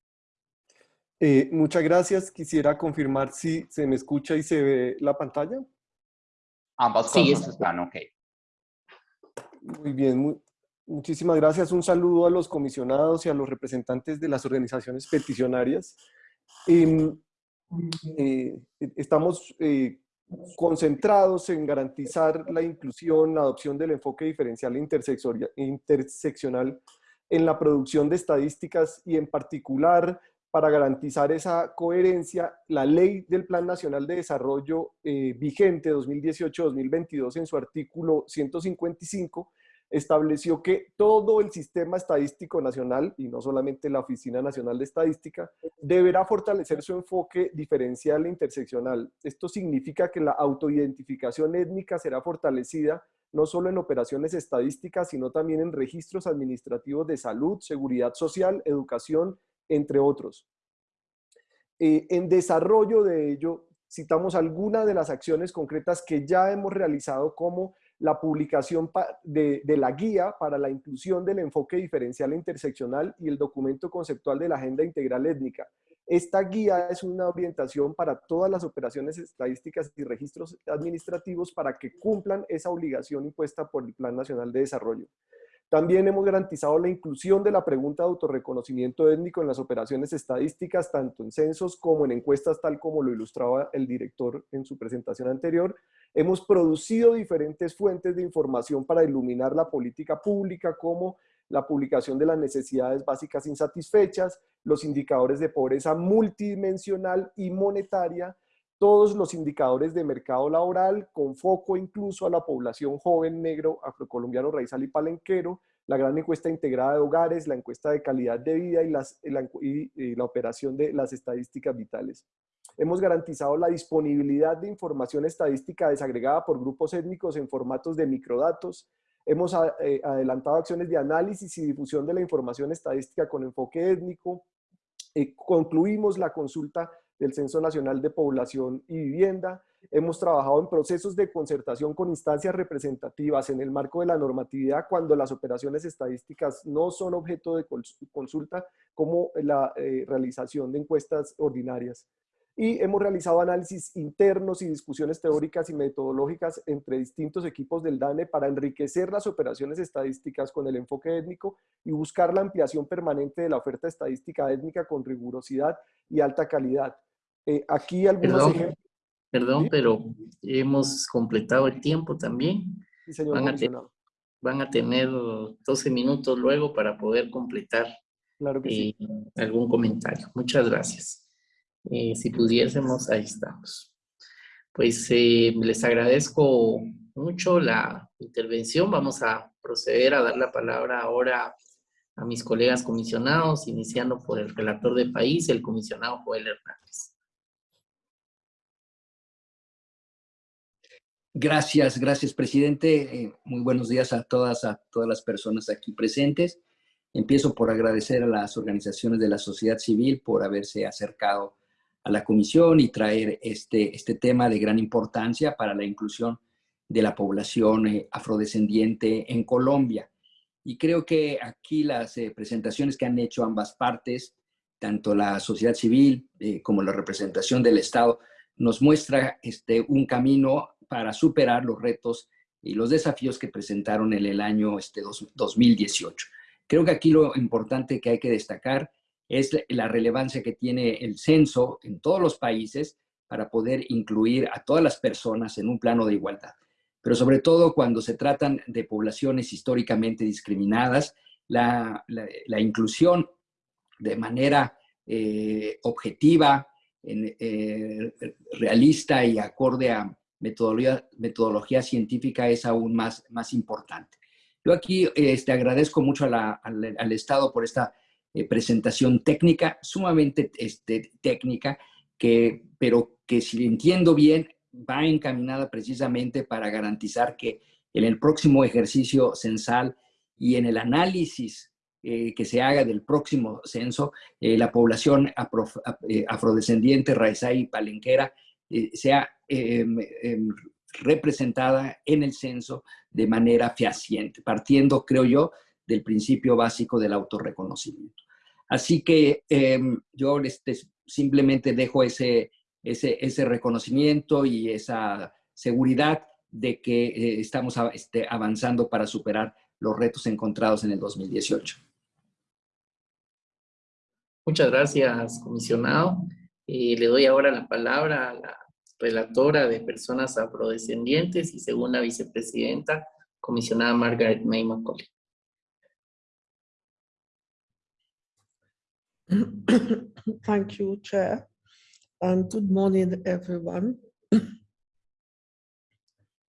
Eh, muchas gracias. Quisiera confirmar si se me escucha y se ve la pantalla. Ambas cosas están ok. Muy bien, muchísimas gracias. Un saludo a los comisionados y a los representantes de las organizaciones peticionarias. Em, eh, estamos eh, concentrados en garantizar la inclusión, la adopción del enfoque diferencial e interseccional en la producción de estadísticas y en particular para garantizar esa coherencia, la ley del Plan Nacional de Desarrollo eh, vigente 2018-2022 en su artículo 155 estableció que todo el sistema estadístico nacional, y no solamente la Oficina Nacional de Estadística, deberá fortalecer su enfoque diferencial e interseccional. Esto significa que la autoidentificación étnica será fortalecida no solo en operaciones estadísticas, sino también en registros administrativos de salud, seguridad social, educación entre otros. Eh, en desarrollo de ello, citamos algunas de las acciones concretas que ya hemos realizado como la publicación de, la guía para la inclusión del enfoque diferencial e interseccional y el documento conceptual de la Agenda Integral Étnica. Esta guía es una orientación para todas las operaciones estadísticas y registros administrativos para que cumplan esa obligación impuesta por el Plan Nacional de Desarrollo. También hemos garantizado la inclusión de la pregunta de autorreconocimiento étnico en las operaciones estadísticas, tanto en censos como en encuestas, tal como lo ilustraba el director en su presentación anterior. Hemos producido diferentes fuentes de información para iluminar la política pública, como la publicación de las necesidades básicas insatisfechas, los indicadores de pobreza multidimensional y monetaria, todos los indicadores de mercado laboral, con foco incluso a la población joven, negro, afrocolombiano, raizal y palenquero, la gran encuesta integrada de hogares, la encuesta de calidad de vida y, las, y la operación de las estadísticas vitales. Hemos garantizado la disponibilidad de información estadística desagregada por grupos étnicos en formatos de microdatos. Hemos eh, adelantado acciones de análisis y difusión de la información estadística con enfoque étnico. Eh, concluimos la consulta del Censo Nacional de Población y Vivienda. Hemos trabajado en procesos de concertación con instancias representativas en el marco de la normatividad cuando las operaciones estadísticas no son objeto de consulta como la eh, realización de encuestas ordinarias. Y hemos realizado análisis internos y discusiones teóricas y metodológicas entre distintos equipos del DANE para enriquecer las operaciones estadísticas con el enfoque étnico y buscar la ampliación permanente de la oferta estadística étnica con rigurosidad y alta calidad. Eh, aquí algunos perdón, ejemplos. Perdón, pero hemos completado el tiempo también. Sí, señor van, a van, a tener 12 minutos luego para poder completar claro que sí. Eh, algún comentario. Muchas gracias. Eh, si pudiésemos, ahí estamos. Pues les agradezco mucho la intervención. Vamos a proceder a dar la palabra ahora a mis colegas comisionados, iniciando por el relator de país, el comisionado Joel Hernández. Gracias, gracias, presidente. Eh, muy buenos días a todas, a todas las personas aquí presentes. Empiezo por agradecer a las organizaciones de la sociedad civil por haberse acercado a la comisión y traer este, este tema de gran importancia para la inclusión de la población eh, afrodescendiente en Colombia. Y creo que aquí las eh, presentaciones que han hecho ambas partes, tanto la sociedad civil como la representación del Estado, nos muestra este, un camino para superar los retos y los desafíos que presentaron en el año este, 2018. Creo que aquí lo importante que hay que destacar es la relevancia que tiene el censo en todos los países para poder incluir a todas las personas en un plano de igualdad. Pero sobre todo cuando se tratan de poblaciones históricamente discriminadas, la, inclusión de manera eh, objetiva, eh, realista y acorde a metodología, metodología científica es aún más, más importante. Yo aquí este, agradezco mucho al, Estado por esta eh, presentación técnica, sumamente este, técnica, que, pero que si entiendo bien, va encaminada precisamente para garantizar que en el próximo ejercicio censal y en el análisis eh, que se haga del próximo censo, eh, la población afrodescendiente, raizá y palenquera sea em, em, representada en el censo de manera fehaciente, partiendo, creo yo, del principio básico del autorreconocimiento. Así que em, yo este, simplemente dejo ese, ese, ese, reconocimiento y esa seguridad de que eh, estamos este, avanzando para superar los retos encontrados en el 2018. Muchas gracias, comisionado. y le doy ahora la palabra a la relatora de personas afrodescendientes y segunda vicepresidenta, comisionada Margaret May Macaulay. Thank you, Chair. And good morning, everyone.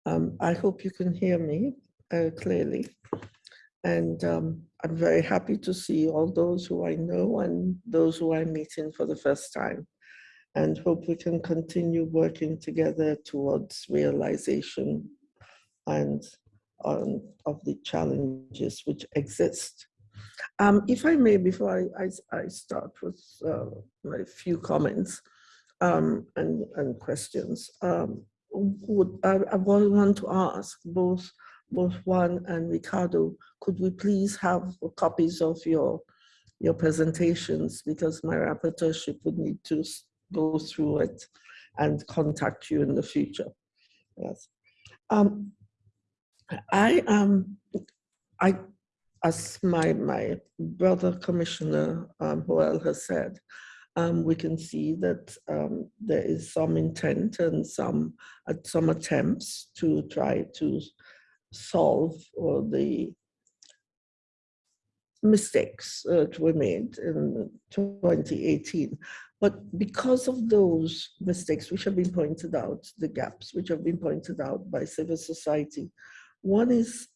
um, I hope you can hear me uh, clearly. And um, I'm very happy to see all those who I know and those who I'm meeting for the first time and hope we can continue working together towards realization and um, of the challenges which exist. Um, if I may, before I, I, I start with uh, my few comments um, and, and questions, um, would, I, I want to ask both, both Juan and Ricardo, could we please have copies of your, your presentations because my rapporteurship would need to go through it and contact you in the future. Yes. Um, I am, um, I, as my, my brother commissioner um, Joel has said, um, we can see that um, there is some intent and some, uh, some attempts to try to solve or the mistakes that were made in 2018. But because of those mistakes which have been pointed out, the gaps which have been pointed out by civil society, one is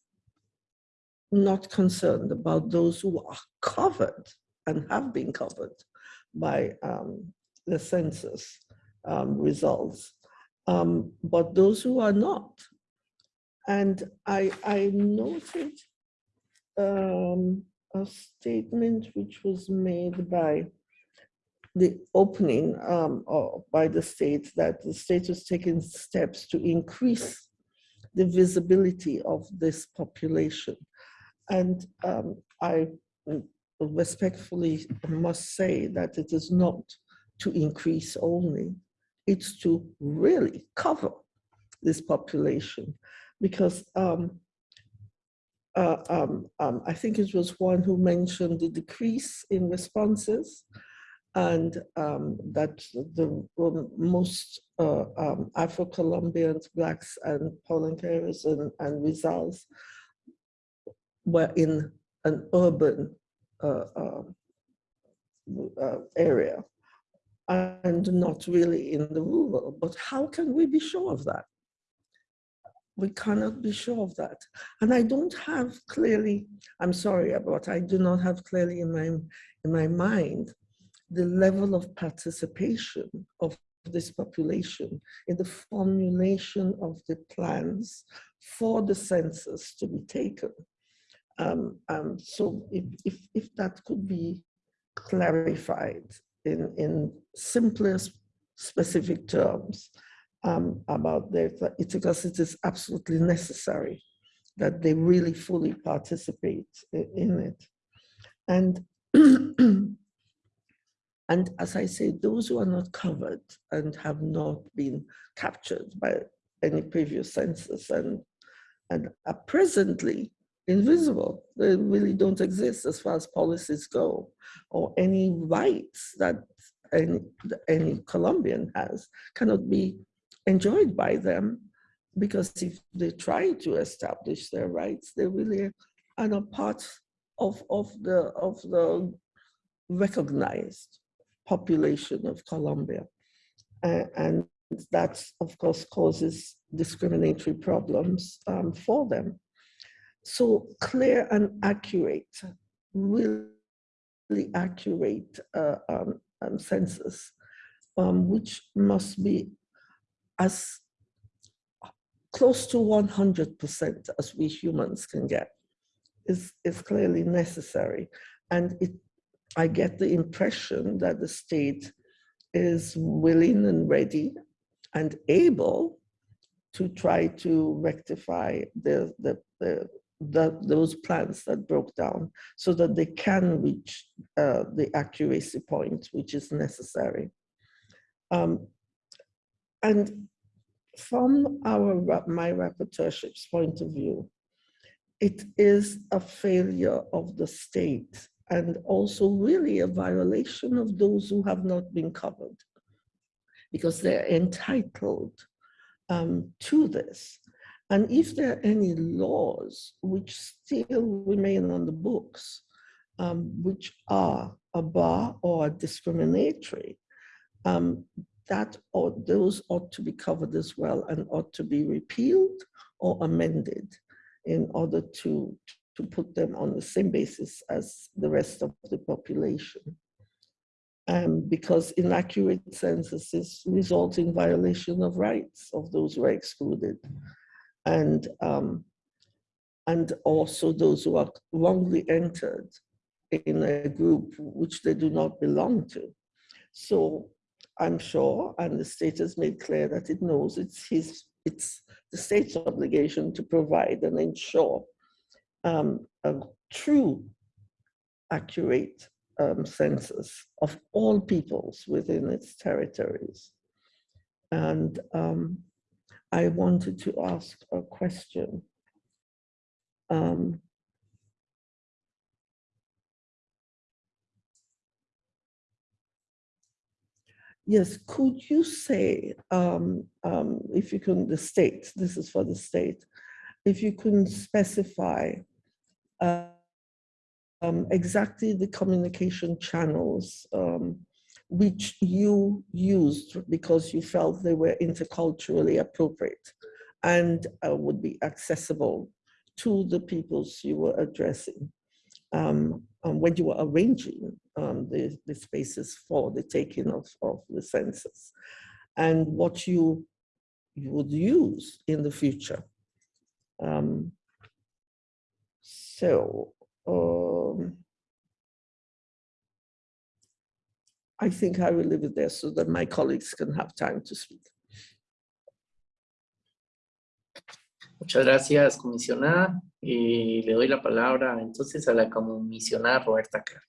not concerned about those who are covered and have been covered by um, the census um, results, um, but those who are not. And I, I noted um, a statement which was made by the opening um, by the state that the state was taking steps to increase the visibility of this population. And um, I respectfully must say that it is not to increase only, it's to really cover this population because um, uh, um, um, I think it was one who mentioned the decrease in responses and um, that the most uh, um, Afro-Colombians, Blacks and Polancares and, and Rizals were in an urban uh, um, uh, area and not really in the rural. But how can we be sure of that? We cannot be sure of that. And I don't have clearly, I'm sorry, but I do not have clearly in my, in my mind the level of participation of this population in the formulation of the plans for the census to be taken. Um, um, so if, if, if, that could be clarified in, in simplest specific terms um, about it's because it is absolutely necessary that they really fully participate in it. And And as I say, those who are not covered and have not been captured by any previous census and, and are presently invisible. They really don't exist as far as policies go, or any rights that any, any Colombian has cannot be enjoyed by them because if they try to establish their rights, they really are not part of, of, the, of the recognized population of Colombia. Uh, and that, of course, causes discriminatory problems um, for them. So clear and accurate, really accurate uh, um, um, census, um, which must be as close to 100% as we humans can get, is, is clearly necessary. And it, I get the impression that the state is willing and ready and able to try to rectify the, the, the, the, those plans that broke down so that they can reach uh, the accuracy point which is necessary. Um, and from our my rapporteurship's point of view, it is a failure of the state and also really a violation of those who have not been covered because they're entitled um, to this. And if there are any laws which still remain on the books, um, which are a bar or discriminatory, um, that or those ought to be covered as well and ought to be repealed or amended in order to, to put them on the same basis as the rest of the population. Um, because inaccurate censuses result in violation of rights of those who are excluded and, um, and also those who are wrongly entered in a group which they do not belong to. So I'm sure, and the state has made clear that it knows it's his, it's the state's obligation to provide and ensure um, a true, accurate um, census of all peoples within its territories. And um, I wanted to ask a question. Um, yes, could you say, um, um, if you can, the state, this is for the state, if you can specify um, exactly the communication channels um, which you used because you felt they were interculturally appropriate and uh, would be accessible to the peoples you were addressing um, when you were arranging um, the, the spaces for the taking of, of the census and what you, you would use in the future. Um, so, um, I think I will leave it there so that my colleagues can have time to speak. Muchas gracias, comisionada. Y le doy la palabra entonces a la comisionada Roberta Clark.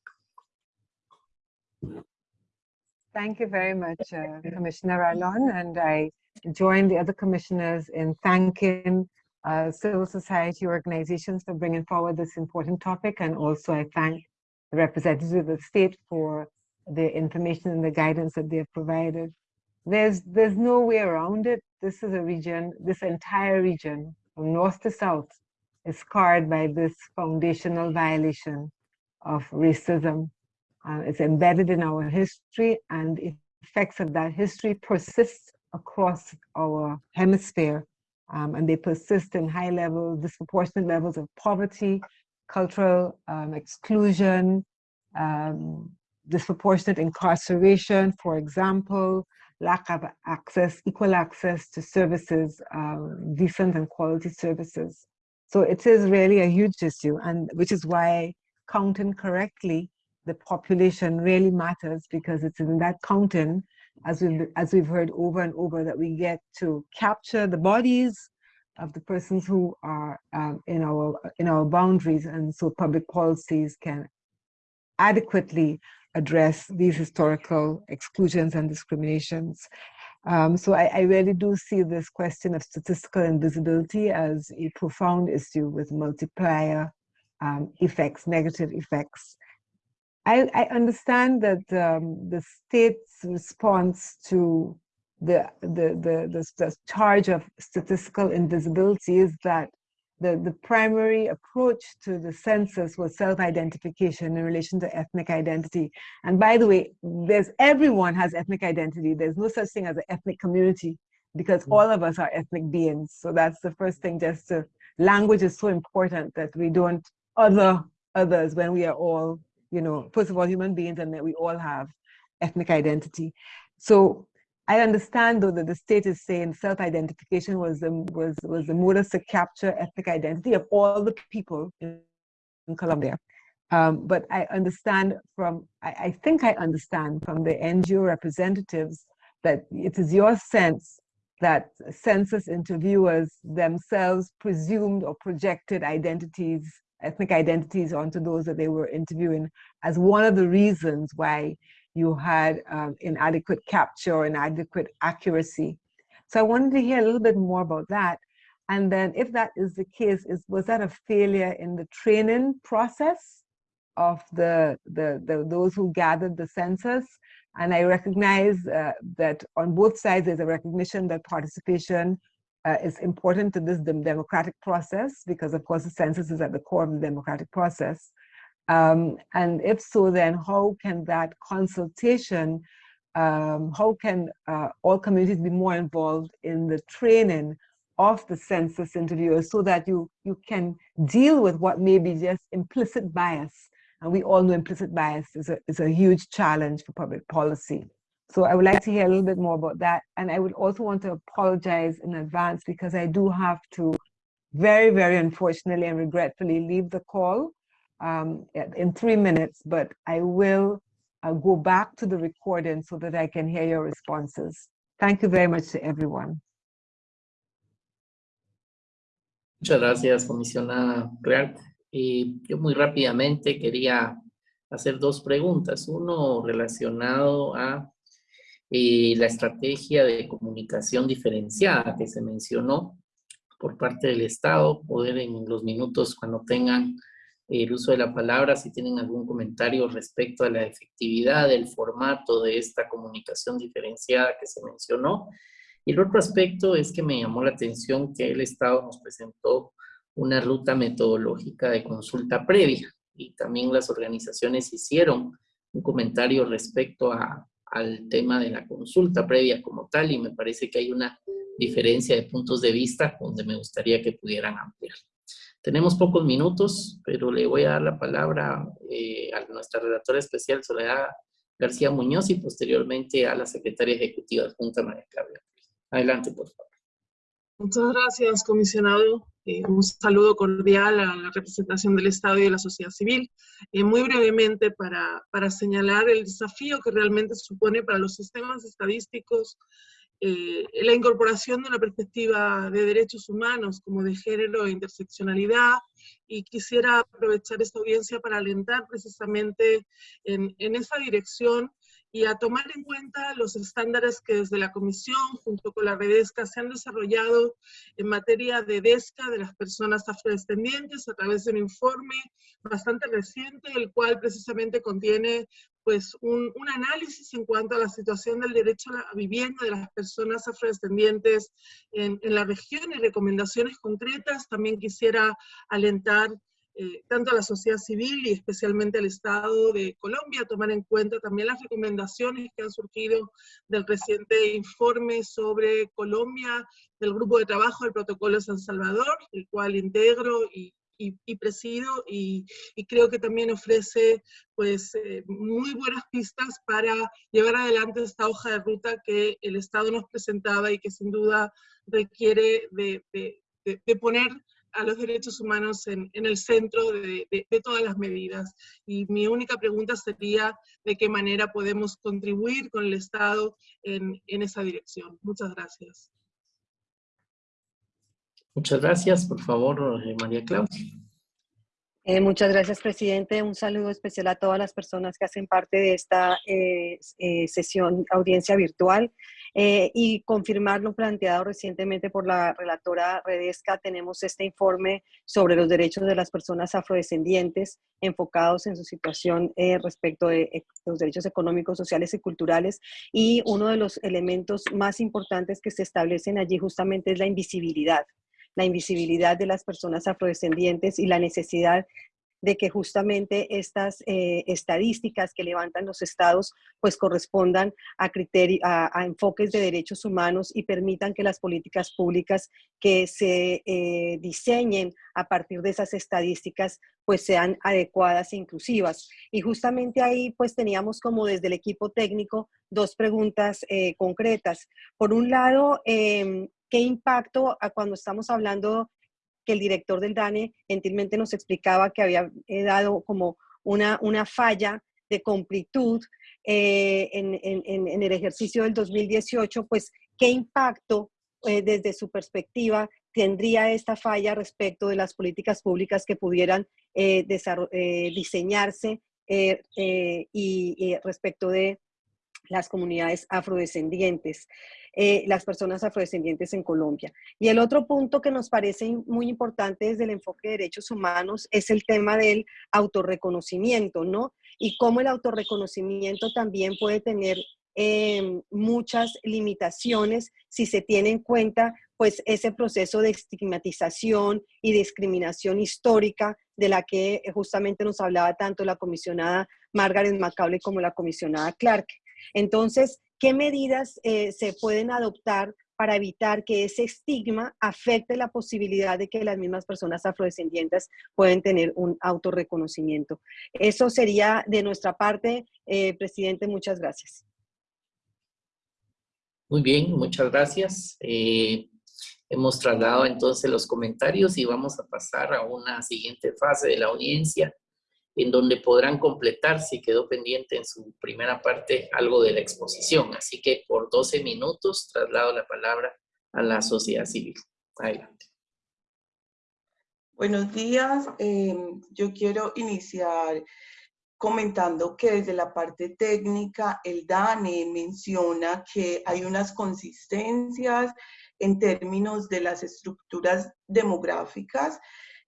Thank you very much, uh, Commissioner Alon, and I join the other commissioners in thanking uh, civil society organizations for bringing forward this important topic, and also I thank the representatives of the state for the information and the guidance that they have provided. There's, there's no way around it. This is a region, this entire region, from north to south, is scarred by this foundational violation of racism. Uh, it's embedded in our history and effects of that history persist across our hemisphere. Um, and they persist in high level, disproportionate levels of poverty, cultural um, exclusion, um, disproportionate incarceration, for example, lack of access, equal access to services, um, decent and quality services. So it is really a huge issue, and which is why counting correctly the population really matters because it's in that counting, as we've as we've heard over and over, that we get to capture the bodies of the persons who are um, in our in our boundaries, and so public policies can adequately address these historical exclusions and discriminations. Um, so I, I, really do see this question of statistical invisibility as a profound issue with multiplier um, effects, negative effects. I, I understand that um, the state's response to the, the, the, the, the charge of statistical invisibility is that the, the primary approach to the census was self-identification in relation to ethnic identity. And by the way, there's everyone has ethnic identity. There's no such thing as an ethnic community because mm. all of us are ethnic beings. So that's the first thing just to, language is so important that we don't other others when we are all, you know, first of all, human beings and that we all have ethnic identity. So I understand though that the state is saying self-identification was the, was, was the modus to capture ethnic identity of all the people in, in Colombia. Um, but I understand from, I, I think I understand from the NGO representatives that it is your sense that census interviewers themselves presumed or projected identities, ethnic identities onto those that they were interviewing as one of the reasons why you had um, inadequate capture, inadequate accuracy. So I wanted to hear a little bit more about that. And then if that is the case, is was that a failure in the training process of the, the, the those who gathered the census? And I recognize uh, that on both sides, there's a recognition that participation uh, is important to this democratic process because of course the census is at the core of the democratic process. Um, and if so, then how can that consultation, um, how can uh, all communities be more involved in the training of the census interviewers so that you, you can deal with what may be just implicit bias. And we all know implicit bias is a, is a huge challenge for public policy. So I would like to hear a little bit more about that. And I would also want to apologize in advance because I do have to very, very unfortunately and regretfully leave the call um, in three minutes, but I will uh, go back to the recording so that I can hear your responses. Thank you very much to everyone. Muchas gracias, comisionada Clark. Y yo muy rápidamente quería hacer dos preguntas. Uno relacionado a eh, la estrategia de comunicación diferenciada que se mencionó por parte del Estado, poder en los minutos cuando tengan el uso de la palabra, si tienen algún comentario respecto a la efectividad del formato de esta comunicación diferenciada que se mencionó. Y el otro aspecto es que me llamó la atención que el Estado nos presentó una ruta metodológica de consulta previa y también las organizaciones hicieron un comentario respecto a, al tema de la consulta previa como tal y me parece que hay una diferencia de puntos de vista donde me gustaría que pudieran ampliar. Tenemos pocos minutos, pero le voy a dar la palabra eh, a nuestra redactora especial, Soledad García Muñoz, y posteriormente a la secretaria ejecutiva adjunta María Claudia. Adelante, por favor. Muchas gracias, comisionado. Eh, un saludo cordial a la representación del Estado y de la sociedad civil. Eh, muy brevemente, para, para señalar el desafío que realmente supone para los sistemas estadísticos eh, la incorporación de una perspectiva de derechos humanos como de género e interseccionalidad y quisiera aprovechar esta audiencia para alentar precisamente en, en esa dirección y a tomar en cuenta los estándares que desde la Comisión, junto con la Redesca, se han desarrollado en materia de DESCA de las personas afrodescendientes a través de un informe bastante reciente, el cual precisamente contiene pues, un, un análisis en cuanto a la situación del derecho a la vivienda de las personas afrodescendientes en, en la región y recomendaciones concretas. También quisiera alentar eh, tanto a la sociedad civil y especialmente al Estado de Colombia, tomar en cuenta también las recomendaciones que han surgido del reciente informe sobre Colombia del Grupo de Trabajo del Protocolo de San Salvador, el cual integro y, y, presido y, creo que también ofrece pues eh, muy buenas pistas para llevar adelante esta hoja de ruta que el Estado nos presentaba y que sin duda requiere de, de, de poner a los derechos humanos en, el centro de, de, todas las medidas. Y mi única pregunta sería de qué manera podemos contribuir con el Estado en, en esa dirección. Muchas gracias. Muchas gracias. Por favor, eh, María Claudia. Eh, muchas gracias, presidente. Un saludo especial a todas las personas que hacen parte de esta eh, eh, sesión, audiencia virtual. y confirmar lo planteado recientemente por la relatora Redesca, tenemos este informe sobre los derechos de las personas afrodescendientes enfocados en su situación respecto de los derechos económicos, sociales y culturales. Y uno de los elementos más importantes que se establecen allí justamente es la invisibilidad la invisibilidad de las personas afrodescendientes y la necesidad de que justamente estas eh, estadísticas que levantan los estados pues correspondan a, a, enfoques de derechos humanos y permitan que las políticas públicas que se eh, diseñen a partir de esas estadísticas pues sean adecuadas e inclusivas. Y justamente ahí pues teníamos como desde el equipo técnico dos preguntas eh, concretas. Por un lado, em, ¿Qué impacto a cuando estamos hablando que el director del DANE gentilmente nos explicaba que había eh, dado como una, una falla de completud eh, en, el ejercicio del 2018, pues qué impacto eh, desde su perspectiva tendría esta falla respecto de las políticas públicas que pudieran diseñarse y, respecto de las comunidades afrodescendientes. Eh, las personas afrodescendientes en Colombia. Y el otro punto que nos parece muy importante desde el enfoque de derechos humanos es el tema del autorreconocimiento, ¿no? Y cómo el autorreconocimiento también puede tener em, muchas limitaciones si se tiene en cuenta pues ese proceso de estigmatización y discriminación histórica de la que justamente nos hablaba tanto la comisionada Margaret Macaulay como la comisionada Clark. Entonces, ¿Qué medidas eh, se pueden adoptar para evitar que ese estigma afecte la posibilidad de que las mismas personas afrodescendientes pueden tener un autorreconocimiento? Eso sería de nuestra parte, eh, presidente. Muchas gracias. Muy bien, muchas gracias. Eh, hemos trasladado entonces los comentarios y vamos a pasar a una siguiente fase de la audiencia en donde podrán completar, si quedó pendiente en su primera parte, algo de la exposición. Así que por 12 minutos traslado la palabra a la sociedad civil. Adelante. Buenos días. Em, yo quiero iniciar comentando que desde la parte técnica, el DANE menciona que hay unas consistencias en términos de las estructuras demográficas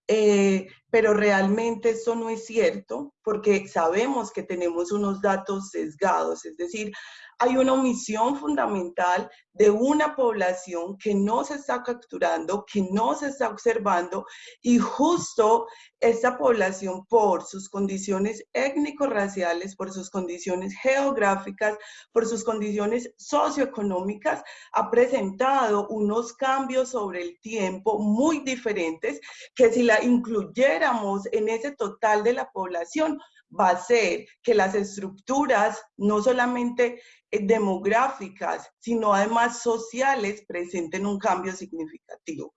eh, pero realmente eso no es cierto porque sabemos que tenemos unos datos sesgados, es decir, hay una omisión fundamental de una población que no se está capturando, que no se está observando y justo esta población por sus condiciones étnico-raciales, por sus condiciones geográficas, por sus condiciones socioeconómicas, ha presentado unos cambios sobre el tiempo muy diferentes que si la en ese total de la población, va a ser que las estructuras, no solamente eh, demográficas, sino además sociales, presenten un cambio significativo.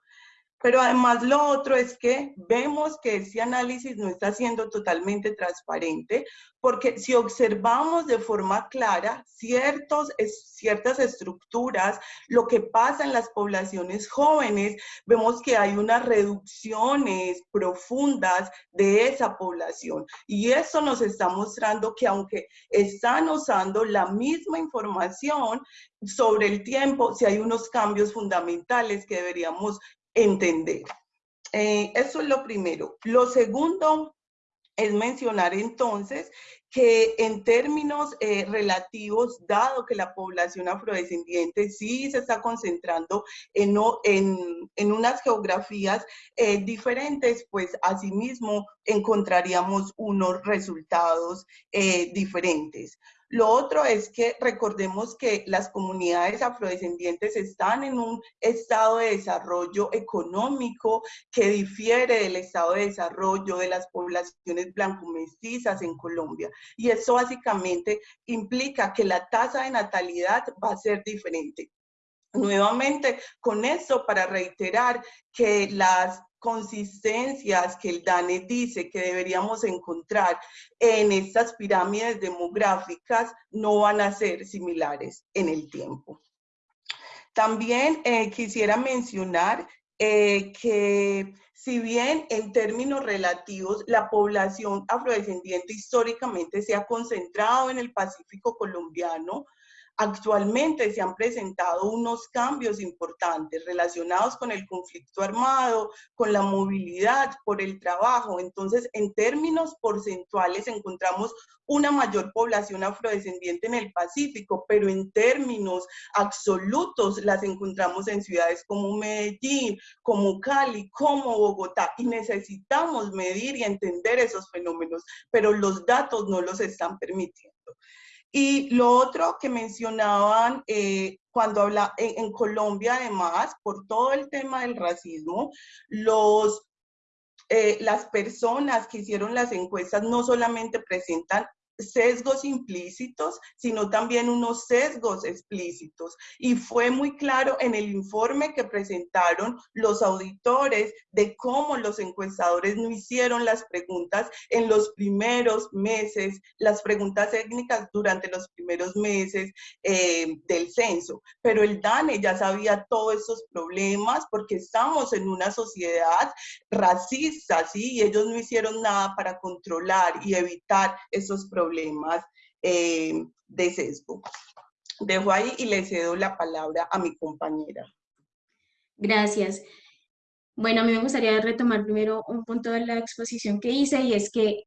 Pero además lo otro es que vemos que ese análisis no está siendo totalmente transparente, porque si observamos de forma clara ciertos, ciertas estructuras, lo que pasa en las poblaciones jóvenes, vemos que hay unas reducciones profundas de esa población. Y eso nos está mostrando que aunque están usando la misma información sobre el tiempo, si hay unos cambios fundamentales que deberíamos entender. Eh, eso es lo primero. Lo segundo es mencionar entonces que en términos eh, relativos, dado que la población afrodescendiente sí se está concentrando en, en, en unas geografías eh, diferentes, pues asimismo encontraríamos unos resultados diferentes. Lo otro es que recordemos que las comunidades afrodescendientes están en un estado de desarrollo económico que difiere del estado de desarrollo de las poblaciones blanco-mestizas en Colombia. Y eso básicamente implica que la tasa de natalidad va a ser diferente. Nuevamente, con eso para reiterar que las consistencias que el DANE dice que deberíamos encontrar en estas pirámides demográficas no van a ser similares en el tiempo. También eh, quisiera mencionar eh, que si bien en términos relativos la población afrodescendiente históricamente se ha concentrado en el Pacífico colombiano, Actualmente se han presentado unos cambios importantes relacionados con el conflicto armado, con la movilidad, por el trabajo. Entonces, en términos porcentuales encontramos una mayor población afrodescendiente en el Pacífico, pero en términos absolutos las encontramos en ciudades como Medellín, como Cali, como Bogotá, y necesitamos medir y entender esos fenómenos, pero los datos no los están permitiendo. Y lo otro que mencionaban eh, cuando habla en, Colombia, además, por todo el tema del racismo, los, eh, las personas que hicieron las encuestas no solamente presentan sesgos implícitos, sino también unos sesgos explícitos. Y fue muy claro en el informe que presentaron los auditores de cómo los encuestadores no hicieron las preguntas en los primeros meses, las preguntas técnicas durante los primeros meses eh, del censo. Pero el DANE ya sabía todos esos problemas porque estamos en una sociedad racista, ¿sí? Y ellos no hicieron nada para controlar y evitar esos problemas problemas eh, de sesgo. Dejo ahí y le cedo la palabra a mi compañera. Gracias. Bueno, a mí me gustaría retomar primero un punto de la exposición que hice y es que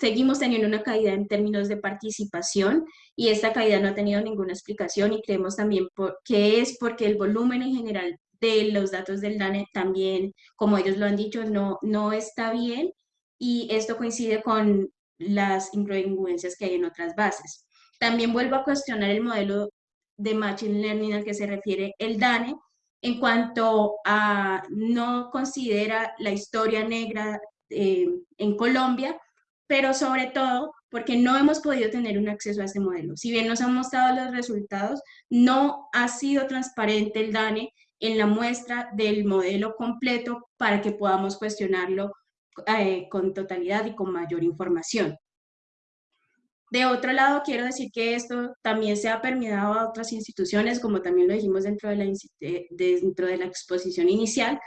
seguimos teniendo una caída en términos de participación y esta caída no ha tenido ninguna explicación y creemos también que es porque el volumen en general de los datos del DANE también, como ellos lo han dicho, no, no está bien y esto coincide con las incongruencias que hay en otras bases. También vuelvo a cuestionar el modelo de Machine Learning al que se refiere el DANE, en cuanto a no considera la historia negra eh, en Colombia, pero sobre todo porque no hemos podido tener un acceso a este modelo. Si bien nos han mostrado los resultados, no ha sido transparente el DANE en la muestra del modelo completo para que podamos cuestionarlo eh, con totalidad y con mayor información. De otro lado, quiero decir que esto también se ha permeado a otras instituciones, como también lo dijimos dentro de la, dentro de la exposición inicial,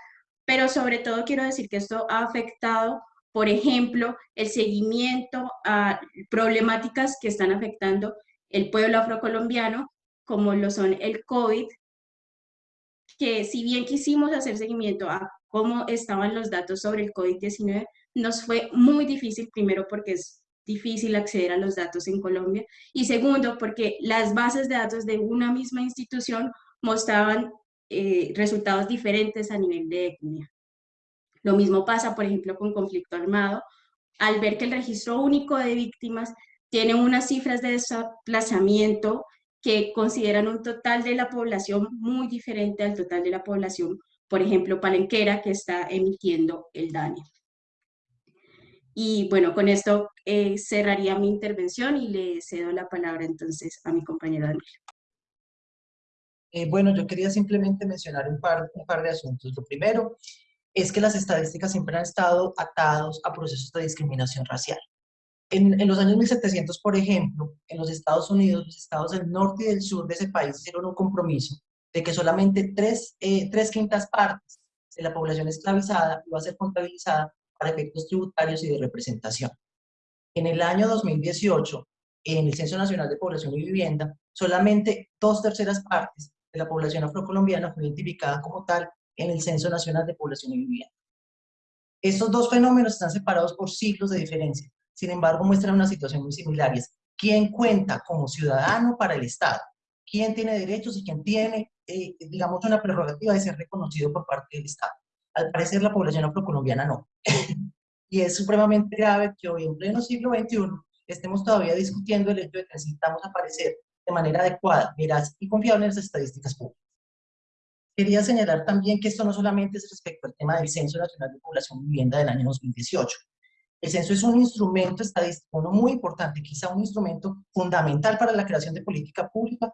pero sobre todo quiero decir que esto ha afectado, por ejemplo, el seguimiento a problemáticas que están afectando el pueblo afrocolombiano, como lo son el COVID, que si bien quisimos hacer seguimiento a cómo estaban los datos sobre el COVID-19, nos fue muy difícil, primero porque es difícil acceder a los datos en Colombia, y segundo porque las bases de datos de una misma institución mostraban eh, resultados diferentes a nivel de etnia. Lo mismo pasa, por ejemplo, con conflicto armado, al ver que el registro único de víctimas tiene unas cifras de desplazamiento que consideran un total de la población muy diferente al total de la población por ejemplo, Palenquera, que está emitiendo el DANE. Y bueno, con esto eh, cerraría mi intervención y le cedo la palabra entonces a mi compañero Daniel. Eh, bueno, yo quería simplemente mencionar un par, un par de asuntos. Lo primero es que las estadísticas siempre han estado atados a procesos de discriminación racial. En, en, los años 1700, por ejemplo, en los Estados Unidos, los estados del norte y del sur de ese país hicieron un compromiso de que solamente tres, eh, tres quintas partes de la población esclavizada iba a ser contabilizada para efectos tributarios y de representación. En el año 2018, en el Censo Nacional de Población y Vivienda, solamente dos terceras partes de la población afrocolombiana fue identificada como tal en el Censo Nacional de Población y Vivienda. Estos dos fenómenos están separados por siglos de diferencia, sin embargo muestran una situación muy similar, quién cuenta como ciudadano para el Estado, quién tiene derechos y quién tiene eh, digamos, una prerrogativa de ser reconocido por parte del Estado. Al parecer la población afrocolombiana no. y es supremamente grave que hoy en pleno siglo XXI estemos todavía discutiendo el hecho de que necesitamos aparecer de manera adecuada, veraz y confiable en las estadísticas públicas. Quería señalar también que esto no solamente es respecto al tema del Censo Nacional de Población y Vivienda del año 2018. El censo es un instrumento estadístico no muy importante, quizá un instrumento fundamental para la creación de política pública,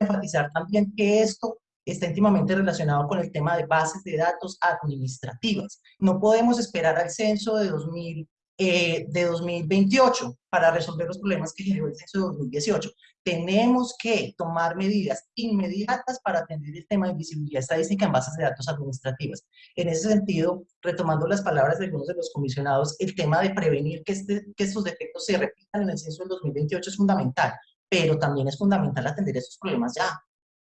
enfatizar también que esto está íntimamente relacionado con el tema de bases de datos administrativas. No podemos esperar al censo de eh, de 2028 para resolver los problemas que generó el censo de 2018. Tenemos que tomar medidas inmediatas para atender el tema de visibilidad estadística en bases de datos administrativas. En ese sentido, retomando las palabras de algunos de los comisionados, el tema de prevenir que, este, que estos defectos se repitan en el censo del 2028 es fundamental, pero también es fundamental atender esos problemas ya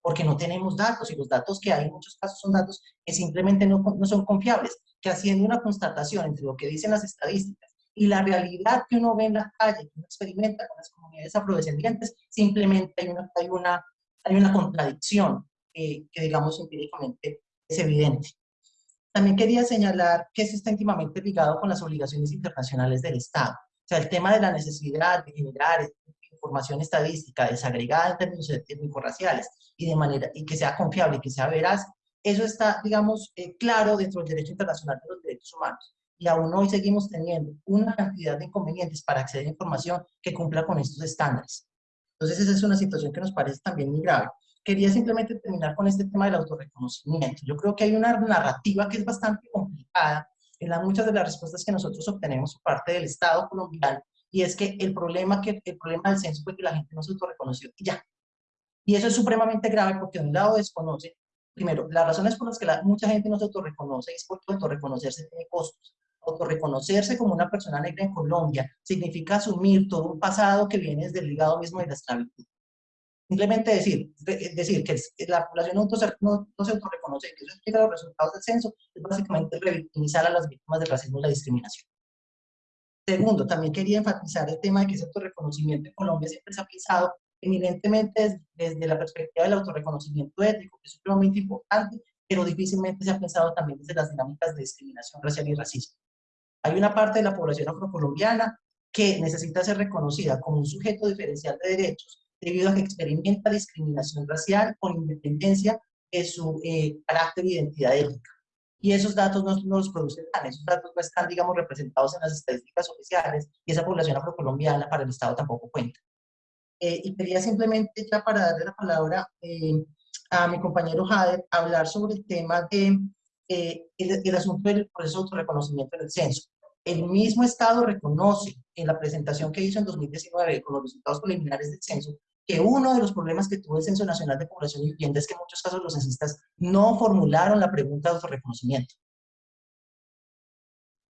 porque no tenemos datos y los datos que hay en muchos casos son datos que simplemente no, no son confiables, que haciendo una constatación entre lo que dicen las estadísticas y la realidad que uno ve en la calle, que uno experimenta con las comunidades afrodescendientes, simplemente hay una, hay una, hay una contradicción eh, que, digamos, empíricamente es evidente. También quería señalar que esto está íntimamente ligado con las obligaciones internacionales del Estado. O sea, el tema de la necesidad de generar información estadística desagregada en términos étnico-raciales y, de manera, y que sea confiable y que sea veraz, eso está, digamos, eh, claro dentro del derecho internacional de los derechos humanos y aún hoy seguimos teniendo una cantidad de inconvenientes para acceder a información que cumpla con estos estándares. Entonces esa es una situación que nos parece también muy grave. Quería simplemente terminar con este tema del autorreconocimiento. Yo creo que hay una narrativa que es bastante complicada en las muchas de las respuestas que nosotros obtenemos por parte del Estado colombiano, y es que el problema, que, el problema del censo fue que la gente no se autorreconoció y ya. Y eso es supremamente grave porque de un lado desconoce, primero, las razones por las que mucha gente no se autorreconoce es porque autorreconocerse tiene costos autorreconocerse como una persona negra en Colombia significa asumir todo un pasado que viene desde el ligado mismo de la esclavitud. Simplemente decir, decir que la población no, no, se autorreconoce, que eso explica los resultados del censo, es básicamente revictimizar a las víctimas del racismo y la discriminación. Segundo, también quería enfatizar el tema de que ese autorreconocimiento en Colombia siempre se ha pensado eminentemente desde, desde la perspectiva del autorreconocimiento ético, que es supremamente importante, pero difícilmente se ha pensado también desde las dinámicas de discriminación racial y racismo. Hay una parte de la población afrocolombiana que necesita ser reconocida como un sujeto diferencial de derechos debido a que experimenta discriminación racial con independencia de su eh, carácter e identidad étnica. Y esos datos no, los producen esos datos no están, digamos, representados en las estadísticas oficiales y esa población afrocolombiana para el Estado tampoco cuenta. Eh, y quería simplemente, ya para darle la palabra eh, a mi compañero Jader, hablar sobre el tema de el, el, asunto del proceso de autorreconocimiento en el censo el mismo Estado reconoce en la presentación que hizo en 2019 con los resultados preliminares del censo que uno de los problemas que tuvo el Censo Nacional de Población y Vivienda es que en muchos casos los censistas no formularon la pregunta de autorreconocimiento.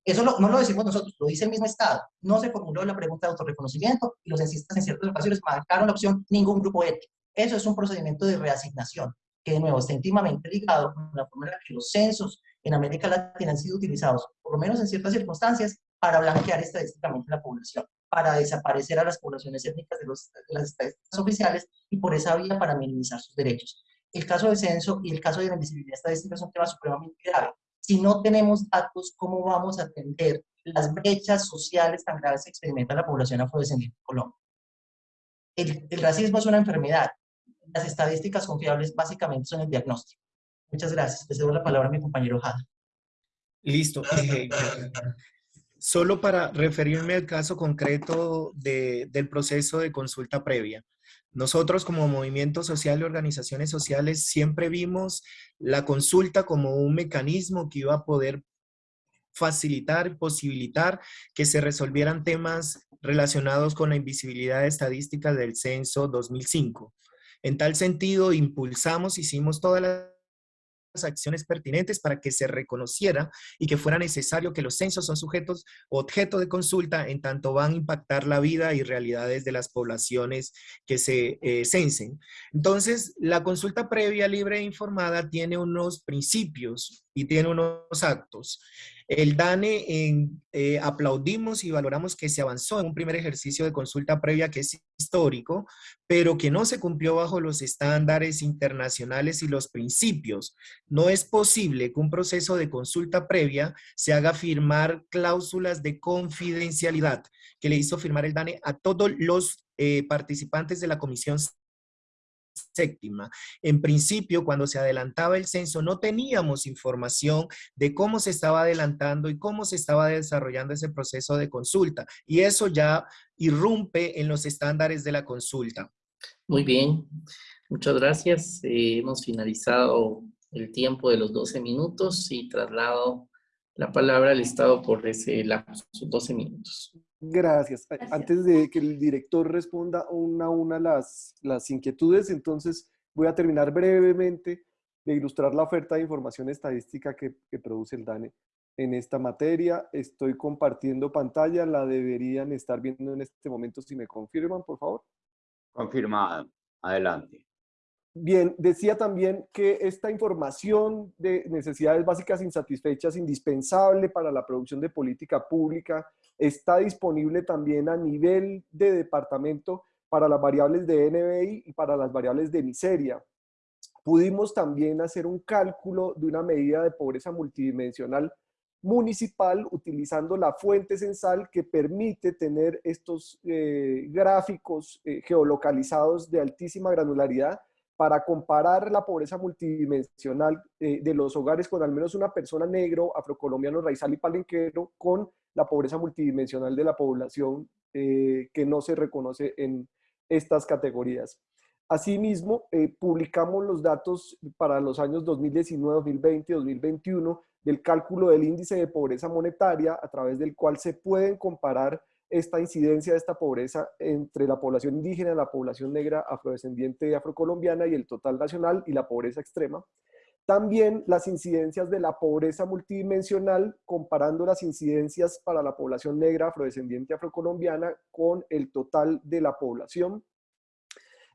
Eso no lo decimos nosotros, lo dice el mismo Estado. No se formuló la pregunta de autorreconocimiento y los censistas en ciertas ocasiones marcaron la opción ningún grupo étnico. Eso es un procedimiento de reasignación que de nuevo está íntimamente ligado con la forma en la que los censos en América Latina han sido utilizados, por lo menos en ciertas circunstancias, para blanquear estadísticamente la población, para desaparecer a las poblaciones étnicas de, los, las estadísticas oficiales y por esa vía para minimizar sus derechos. El caso del censo y el caso de la invisibilidad estadística es un tema supremamente grave. Si no tenemos datos, ¿cómo vamos a atender las brechas sociales tan graves que experimenta la población afrodescendiente en Colombia? El, el racismo es una enfermedad. Las estadísticas confiables básicamente son el diagnóstico. Muchas gracias. Le cedo la palabra a mi compañero Jada. Listo. Eh, solo para referirme al caso concreto del proceso de consulta previa. Nosotros como movimiento social y organizaciones sociales siempre vimos la consulta como un mecanismo que iba a poder facilitar, posibilitar que se resolvieran temas relacionados con la invisibilidad estadística del censo 2005. En tal sentido, impulsamos, hicimos todas las acciones pertinentes para que se reconociera y que fuera necesario que los censos son sujetos objeto de consulta en tanto van a impactar la vida y realidades de las poblaciones que se eh, censen. Entonces, la consulta previa, libre e informada tiene unos principios y tiene unos actos. El DANE eh, aplaudimos y valoramos que se avanzó en un primer ejercicio de consulta previa que es histórico, pero que no se cumplió bajo los estándares internacionales y los principios. No es posible que un proceso de consulta previa se haga firmar cláusulas de confidencialidad que le hizo firmar el DANE a todos los eh, participantes de la comisión séptima. En principio, cuando se adelantaba el censo, no teníamos información de cómo se estaba adelantando y cómo se estaba desarrollando ese proceso de consulta. Y eso ya irrumpe en los estándares de la consulta. Muy bien, muchas gracias. Eh, hemos finalizado el tiempo de los 12 minutos y traslado la palabra al Estado por ese lapso, 12 minutos. Gracias. Antes de que el director responda una a una las, las inquietudes, entonces voy a terminar brevemente de ilustrar la oferta de información estadística que, que produce el DANE en esta materia. Estoy compartiendo pantalla, la deberían estar viendo en este momento si me confirman, por favor. Confirmado. Adelante. Bien, decía también que esta información de necesidades básicas insatisfechas, indispensable para la producción de política pública, está disponible también a nivel de departamento para las variables de NBI y para las variables de miseria. Pudimos también hacer un cálculo de una medida de pobreza multidimensional municipal utilizando la fuente censal que permite tener estos eh, gráficos eh, geolocalizados de altísima granularidad para comparar la pobreza multidimensional eh, de los hogares con al menos una persona negro, afrocolombiano, raizal y palenquero con la pobreza multidimensional de la población que no se reconoce en estas categorías. Asimismo, publicamos los datos para los años 2019, 2020 y 2021 del cálculo del índice de pobreza monetaria a través del cual se pueden comparar esta incidencia de esta pobreza entre la población indígena, la población negra, afrodescendiente afrocolombiana y el total nacional y la pobreza extrema. También las incidencias de la pobreza multidimensional, comparando las incidencias para la población negra, afrodescendiente afrocolombiana con el total de la población.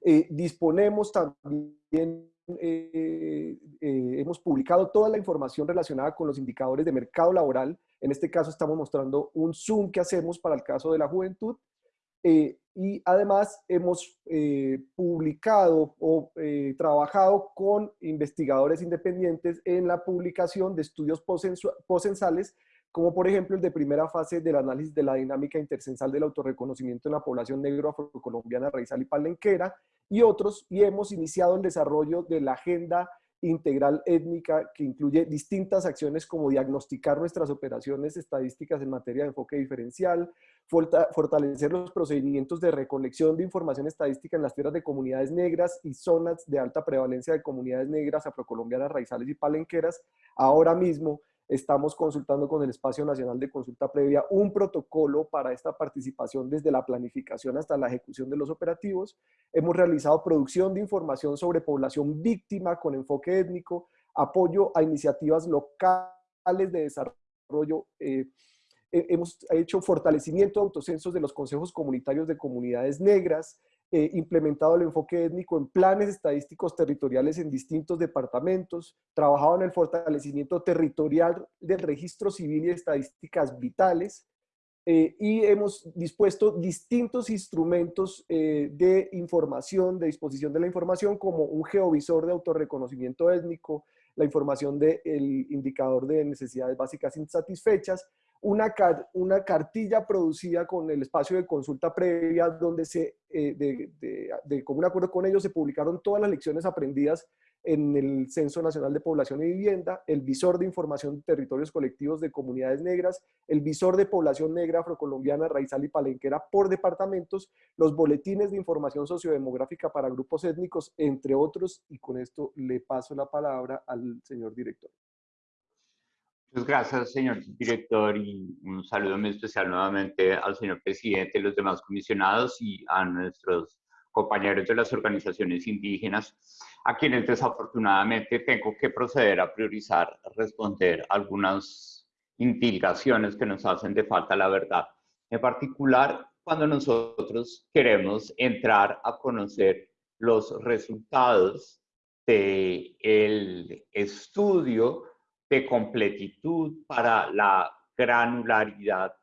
Eh, disponemos también eh, eh, hemos publicado toda la información relacionada con los indicadores de mercado laboral. En este caso estamos mostrando un zoom que hacemos para el caso de la juventud. Eh, y además hemos publicado o trabajado con investigadores independientes en la publicación de estudios posensales como por ejemplo el de primera fase del análisis de la dinámica intersensal del autorreconocimiento en la población negro afrocolombiana, raizal y palenquera, y otros, y hemos iniciado el desarrollo de la agenda integral étnica que incluye distintas acciones como diagnosticar nuestras operaciones estadísticas en materia de enfoque diferencial, fortalecer los procedimientos de recolección de información estadística en las tierras de comunidades negras y zonas de alta prevalencia de comunidades negras, afrocolombianas, raizales y palenqueras. Ahora mismo estamos consultando con el Espacio Nacional de Consulta Previa un protocolo para esta participación desde la planificación hasta la ejecución de los operativos. Hemos realizado producción de información sobre población víctima con enfoque étnico, apoyo a iniciativas locales de desarrollo. Eh, hemos hecho fortalecimiento de autocensos de los consejos comunitarios de comunidades negras, eh, implementado el enfoque étnico en planes estadísticos territoriales en distintos departamentos, trabajado en el fortalecimiento territorial del registro civil y estadísticas vitales, eh, y hemos dispuesto distintos instrumentos eh, de información, de disposición de la información, como un geovisor de autorreconocimiento étnico, la información del indicador de necesidades básicas insatisfechas, una, una cartilla producida con el espacio de consulta previa donde se, eh, de, de, de común acuerdo con ellos se publicaron todas las lecciones aprendidas en el Censo Nacional de Población y Vivienda, el visor de información de territorios colectivos de comunidades negras, el visor de población negra afrocolombiana, raizal y palenquera por departamentos, los boletines de información sociodemográfica para grupos étnicos, entre otros, y con esto le paso la palabra al señor director. Muchas gracias, señor director, y un saludo muy especial nuevamente al señor presidente, los demás comisionados y a nuestros compañeros de las organizaciones indígenas, a quienes desafortunadamente tengo que proceder a priorizar, responder algunas indagaciones que nos hacen de falta la verdad. En particular, cuando nosotros queremos entrar a conocer los resultados del el estudio de completitud para la granularidad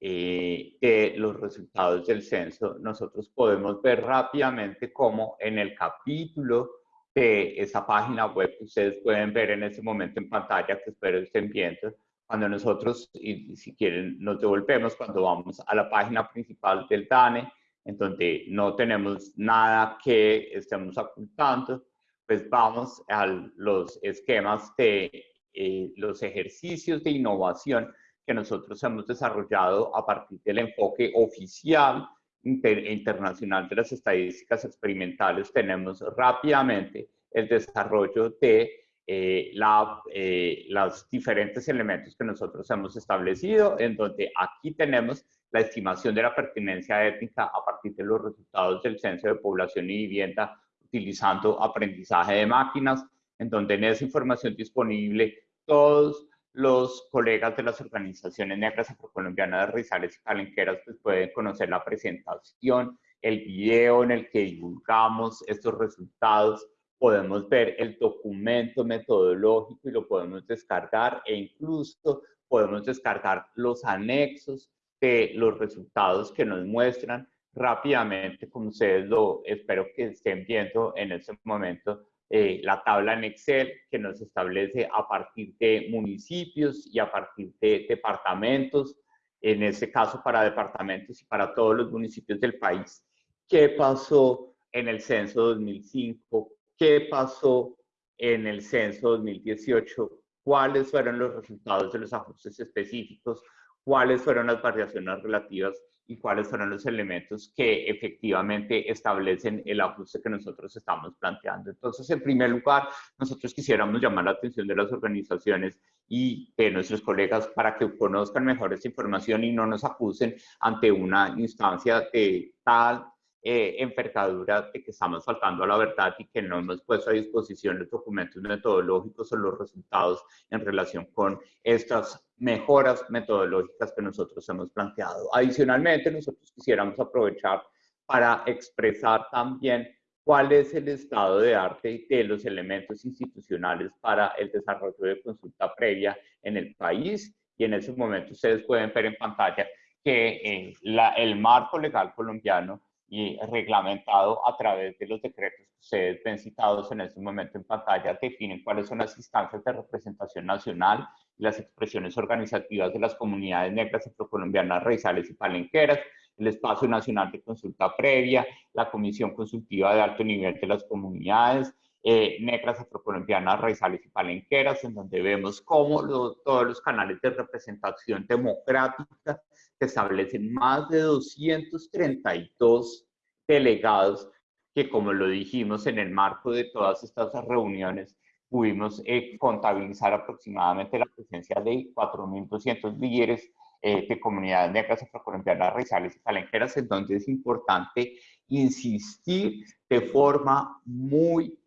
eh, de los resultados del censo, nosotros podemos ver rápidamente cómo en el capítulo de esa página web que ustedes pueden ver en este momento en pantalla, que espero estén viendo, cuando nosotros, y si quieren, nos devolvemos cuando vamos a la página principal del DANE, en donde no tenemos nada que estemos ocultando, pues vamos a los esquemas de eh, los ejercicios de innovación que nosotros hemos desarrollado a partir del enfoque oficial internacional de las estadísticas experimentales, tenemos rápidamente el desarrollo de eh, la, eh, los diferentes elementos que nosotros hemos establecido, en donde aquí tenemos la estimación de la pertinencia étnica a partir de los resultados del Censo de Población y Vivienda utilizando aprendizaje de máquinas, en donde en esa información disponible todos los colegas de las organizaciones negras afrocolombianas de Rizales y Calenqueras pues pueden conocer la presentación, el video en el que divulgamos estos resultados, podemos ver el documento metodológico y lo podemos descargar e incluso podemos descargar los anexos de los resultados que nos muestran. Rápidamente, como ustedes lo espero que estén viendo en este momento, eh, la tabla en Excel que nos establece a partir de municipios y a partir de departamentos, en este caso para departamentos y para todos los municipios del país, qué pasó en el censo 2005, qué pasó en el censo 2018, cuáles fueron los resultados de los ajustes específicos, cuáles fueron las variaciones relativas y cuáles fueron los elementos que efectivamente establecen el ajuste que nosotros estamos planteando. Entonces, en primer lugar, nosotros quisiéramos llamar la atención de las organizaciones y de nuestros colegas para que conozcan mejor esta información y no nos acusen ante una instancia de tal eh, de que estamos faltando a la verdad y que no hemos puesto a disposición los documentos metodológicos o los resultados en relación con estas mejoras metodológicas que nosotros hemos planteado. Adicionalmente, nosotros quisiéramos aprovechar para expresar también cuál es el estado de arte de los elementos institucionales para el desarrollo de consulta previa en el país. Y en ese momento ustedes pueden ver en pantalla que la, el marco legal colombiano y reglamentado a través de los decretos que ustedes ven citados en este momento en pantalla, definen cuáles son las instancias de representación nacional y las expresiones organizativas de las comunidades negras afrocolombianas, raizales y palenqueras, el espacio nacional de consulta previa, la comisión consultiva de alto nivel de las comunidades, eh, negras afrocolombianas, raizales y palenqueras, en donde vemos cómo todos los canales de representación democrática establecen más de 232 delegados que, como lo dijimos en el marco de todas estas reuniones, pudimos eh, contabilizar aproximadamente la presencia de 4.200 líderes eh, de comunidades negras afrocolombianas, raizales y palenqueras, en donde es importante insistir de forma muy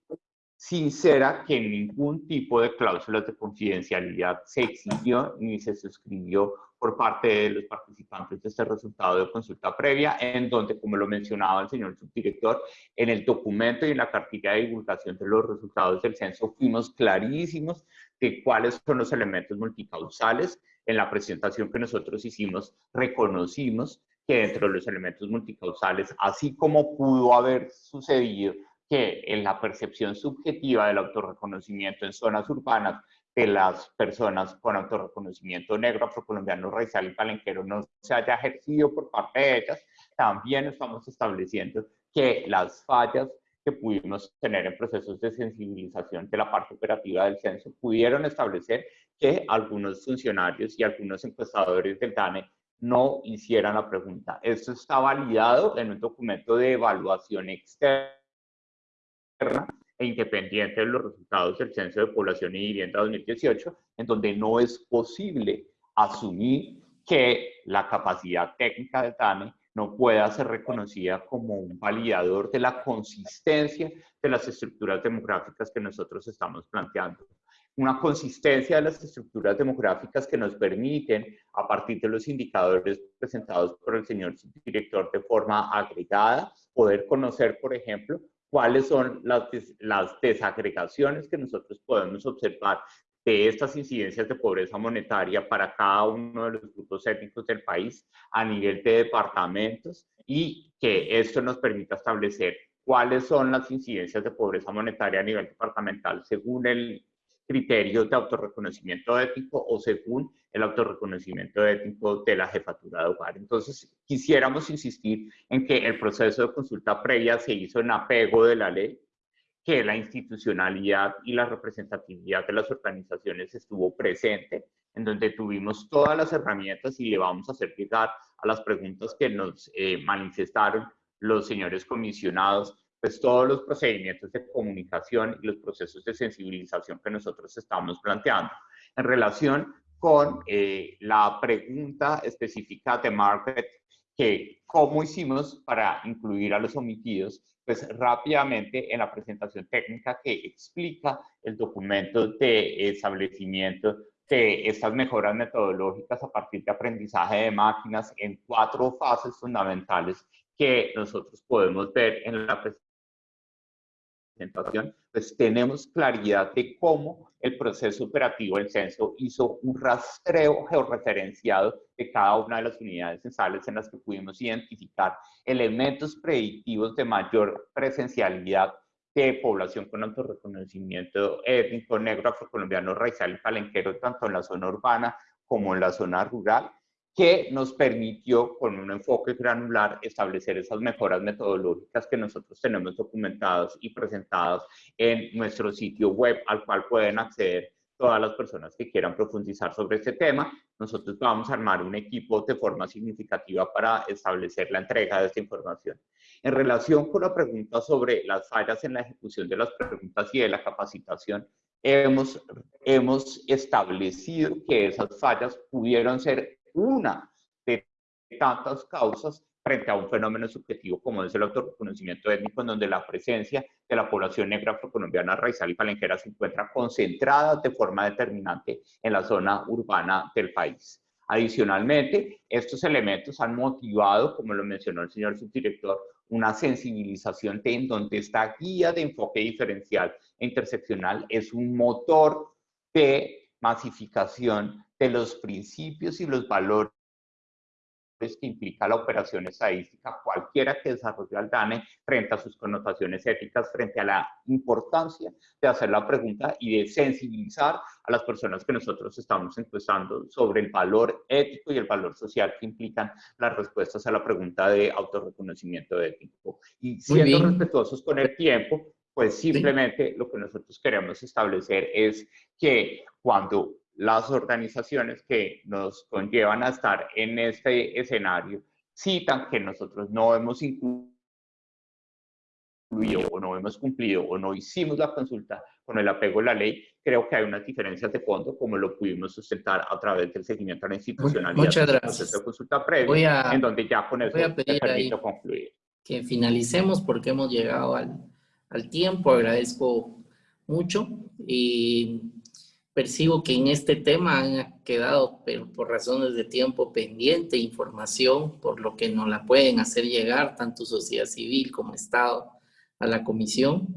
sincera que ningún tipo de cláusulas de confidencialidad se exigió ni se suscribió por parte de los participantes de este resultado de consulta previa, en donde, como lo mencionaba el señor subdirector, en el documento y en la cartilla de divulgación de los resultados del censo fuimos clarísimos de cuáles son los elementos multicausales. En la presentación que nosotros hicimos, reconocimos que dentro de los elementos multicausales, así como pudo haber sucedido que en la percepción subjetiva del autorreconocimiento en zonas urbanas de las personas con autorreconocimiento negro, afrocolombiano, racial y palenquero no se haya ejercido por parte de ellas, también estamos estableciendo que las fallas que pudimos tener en procesos de sensibilización de la parte operativa del censo pudieron establecer que algunos funcionarios y algunos encuestadores del DANE no hicieran la pregunta. Esto está validado en un documento de evaluación externa e independiente de los resultados del Censo de Población y Vivienda 2018, en donde no es posible asumir que la capacidad técnica de TANE no pueda ser reconocida como un validador de la consistencia de las estructuras demográficas que nosotros estamos planteando. Una consistencia de las estructuras demográficas que nos permiten, a partir de los indicadores presentados por el señor director de forma agregada, poder conocer, por ejemplo, cuáles son las, las desagregaciones que nosotros podemos observar de estas incidencias de pobreza monetaria para cada uno de los grupos étnicos del país a nivel de departamentos y que esto nos permita establecer cuáles son las incidencias de pobreza monetaria a nivel departamental según el criterio de autorreconocimiento ético o según el autorreconocimiento ético de la jefatura de hogar. Entonces, quisiéramos insistir en que el proceso de consulta previa se hizo en apego de la ley, que la institucionalidad y la representatividad de las organizaciones estuvo presente, en donde tuvimos todas las herramientas y le vamos a hacer llegar a las preguntas que nos eh, manifestaron los señores comisionados pues todos los procedimientos de comunicación y los procesos de sensibilización que nosotros estamos planteando. En relación con eh, la pregunta específica de Margaret, que cómo hicimos para incluir a los omitidos, pues rápidamente en la presentación técnica que explica el documento de establecimiento de estas mejoras metodológicas a partir de aprendizaje de máquinas en cuatro fases fundamentales que nosotros podemos ver en la presentación pues tenemos claridad de cómo el proceso operativo del censo hizo un rastreo georreferenciado de cada una de las unidades censales en las que pudimos identificar elementos predictivos de mayor presencialidad de población con alto reconocimiento étnico, negro, afrocolombiano, raizal y palenquero, tanto en la zona urbana como en la zona rural, que nos permitió, con un enfoque granular, establecer esas mejoras metodológicas que nosotros tenemos documentadas y presentadas en nuestro sitio web, al cual pueden acceder todas las personas que quieran profundizar sobre este tema. Nosotros vamos a armar un equipo de forma significativa para establecer la entrega de esta información. En relación con la pregunta sobre las fallas en la ejecución de las preguntas y de la capacitación, hemos, hemos establecido que esas fallas pudieron ser una de tantas causas frente a un fenómeno subjetivo como es el autorreconocimiento étnico, en donde la presencia de la población negra afrocolombiana, raizal y palenquera se encuentra concentrada de forma determinante en la zona urbana del país. Adicionalmente, estos elementos han motivado, como lo mencionó el señor subdirector, una sensibilización de en donde esta guía de enfoque diferencial e interseccional es un motor de masificación de los principios y los valores que implica la operación estadística, cualquiera que desarrolle al DANE frente a sus connotaciones éticas, frente a la importancia de hacer la pregunta y de sensibilizar a las personas que nosotros estamos encuestando sobre el valor ético y el valor social que implican las respuestas a la pregunta de autorreconocimiento ético. Y siendo respetuosos con el tiempo, pues simplemente lo que nosotros queremos establecer es que cuando las organizaciones que nos conllevan a estar en este escenario citan que nosotros no hemos incluido o no hemos cumplido o no hicimos la consulta con el apego a la ley, creo que hay unas diferencias de fondo como lo pudimos sustentar a través del seguimiento a la institucionalidad Muchas gracias. de consulta previa, en donde ya con eso voy a pedir concluir. Que finalicemos porque hemos llegado al, al tiempo, agradezco mucho y percibo que en este tema han quedado, pero por razones de tiempo pendiente, información, por lo que no la pueden hacer llegar tanto sociedad civil como Estado a la comisión.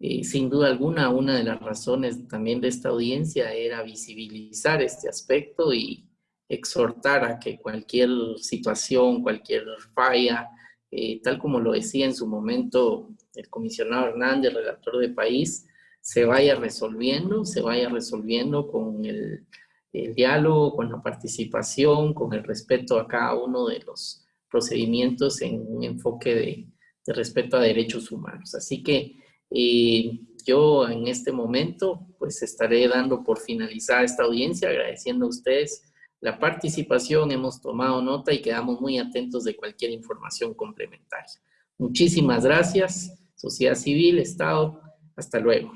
Eh, sin duda alguna, una de las razones también de esta audiencia era visibilizar este aspecto y exhortar a que cualquier situación, cualquier falla, eh, tal como lo decía en su momento el comisionado Hernández, redactor de país, se vaya resolviendo, se vaya resolviendo con el, diálogo, con la participación, con el respeto a cada uno de los procedimientos en un enfoque de, respeto a derechos humanos. Así que eh, yo en este momento pues estaré dando por finalizar esta audiencia, agradeciendo a ustedes la participación, hemos tomado nota y quedamos muy atentos de cualquier información complementaria. Muchísimas gracias, sociedad civil, Estado, hasta luego.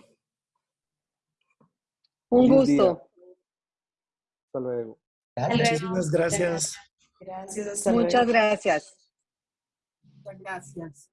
Un gusto. Hasta luego. Muchísimas gracias. Gracias, Muchas gracias. Muchas gracias.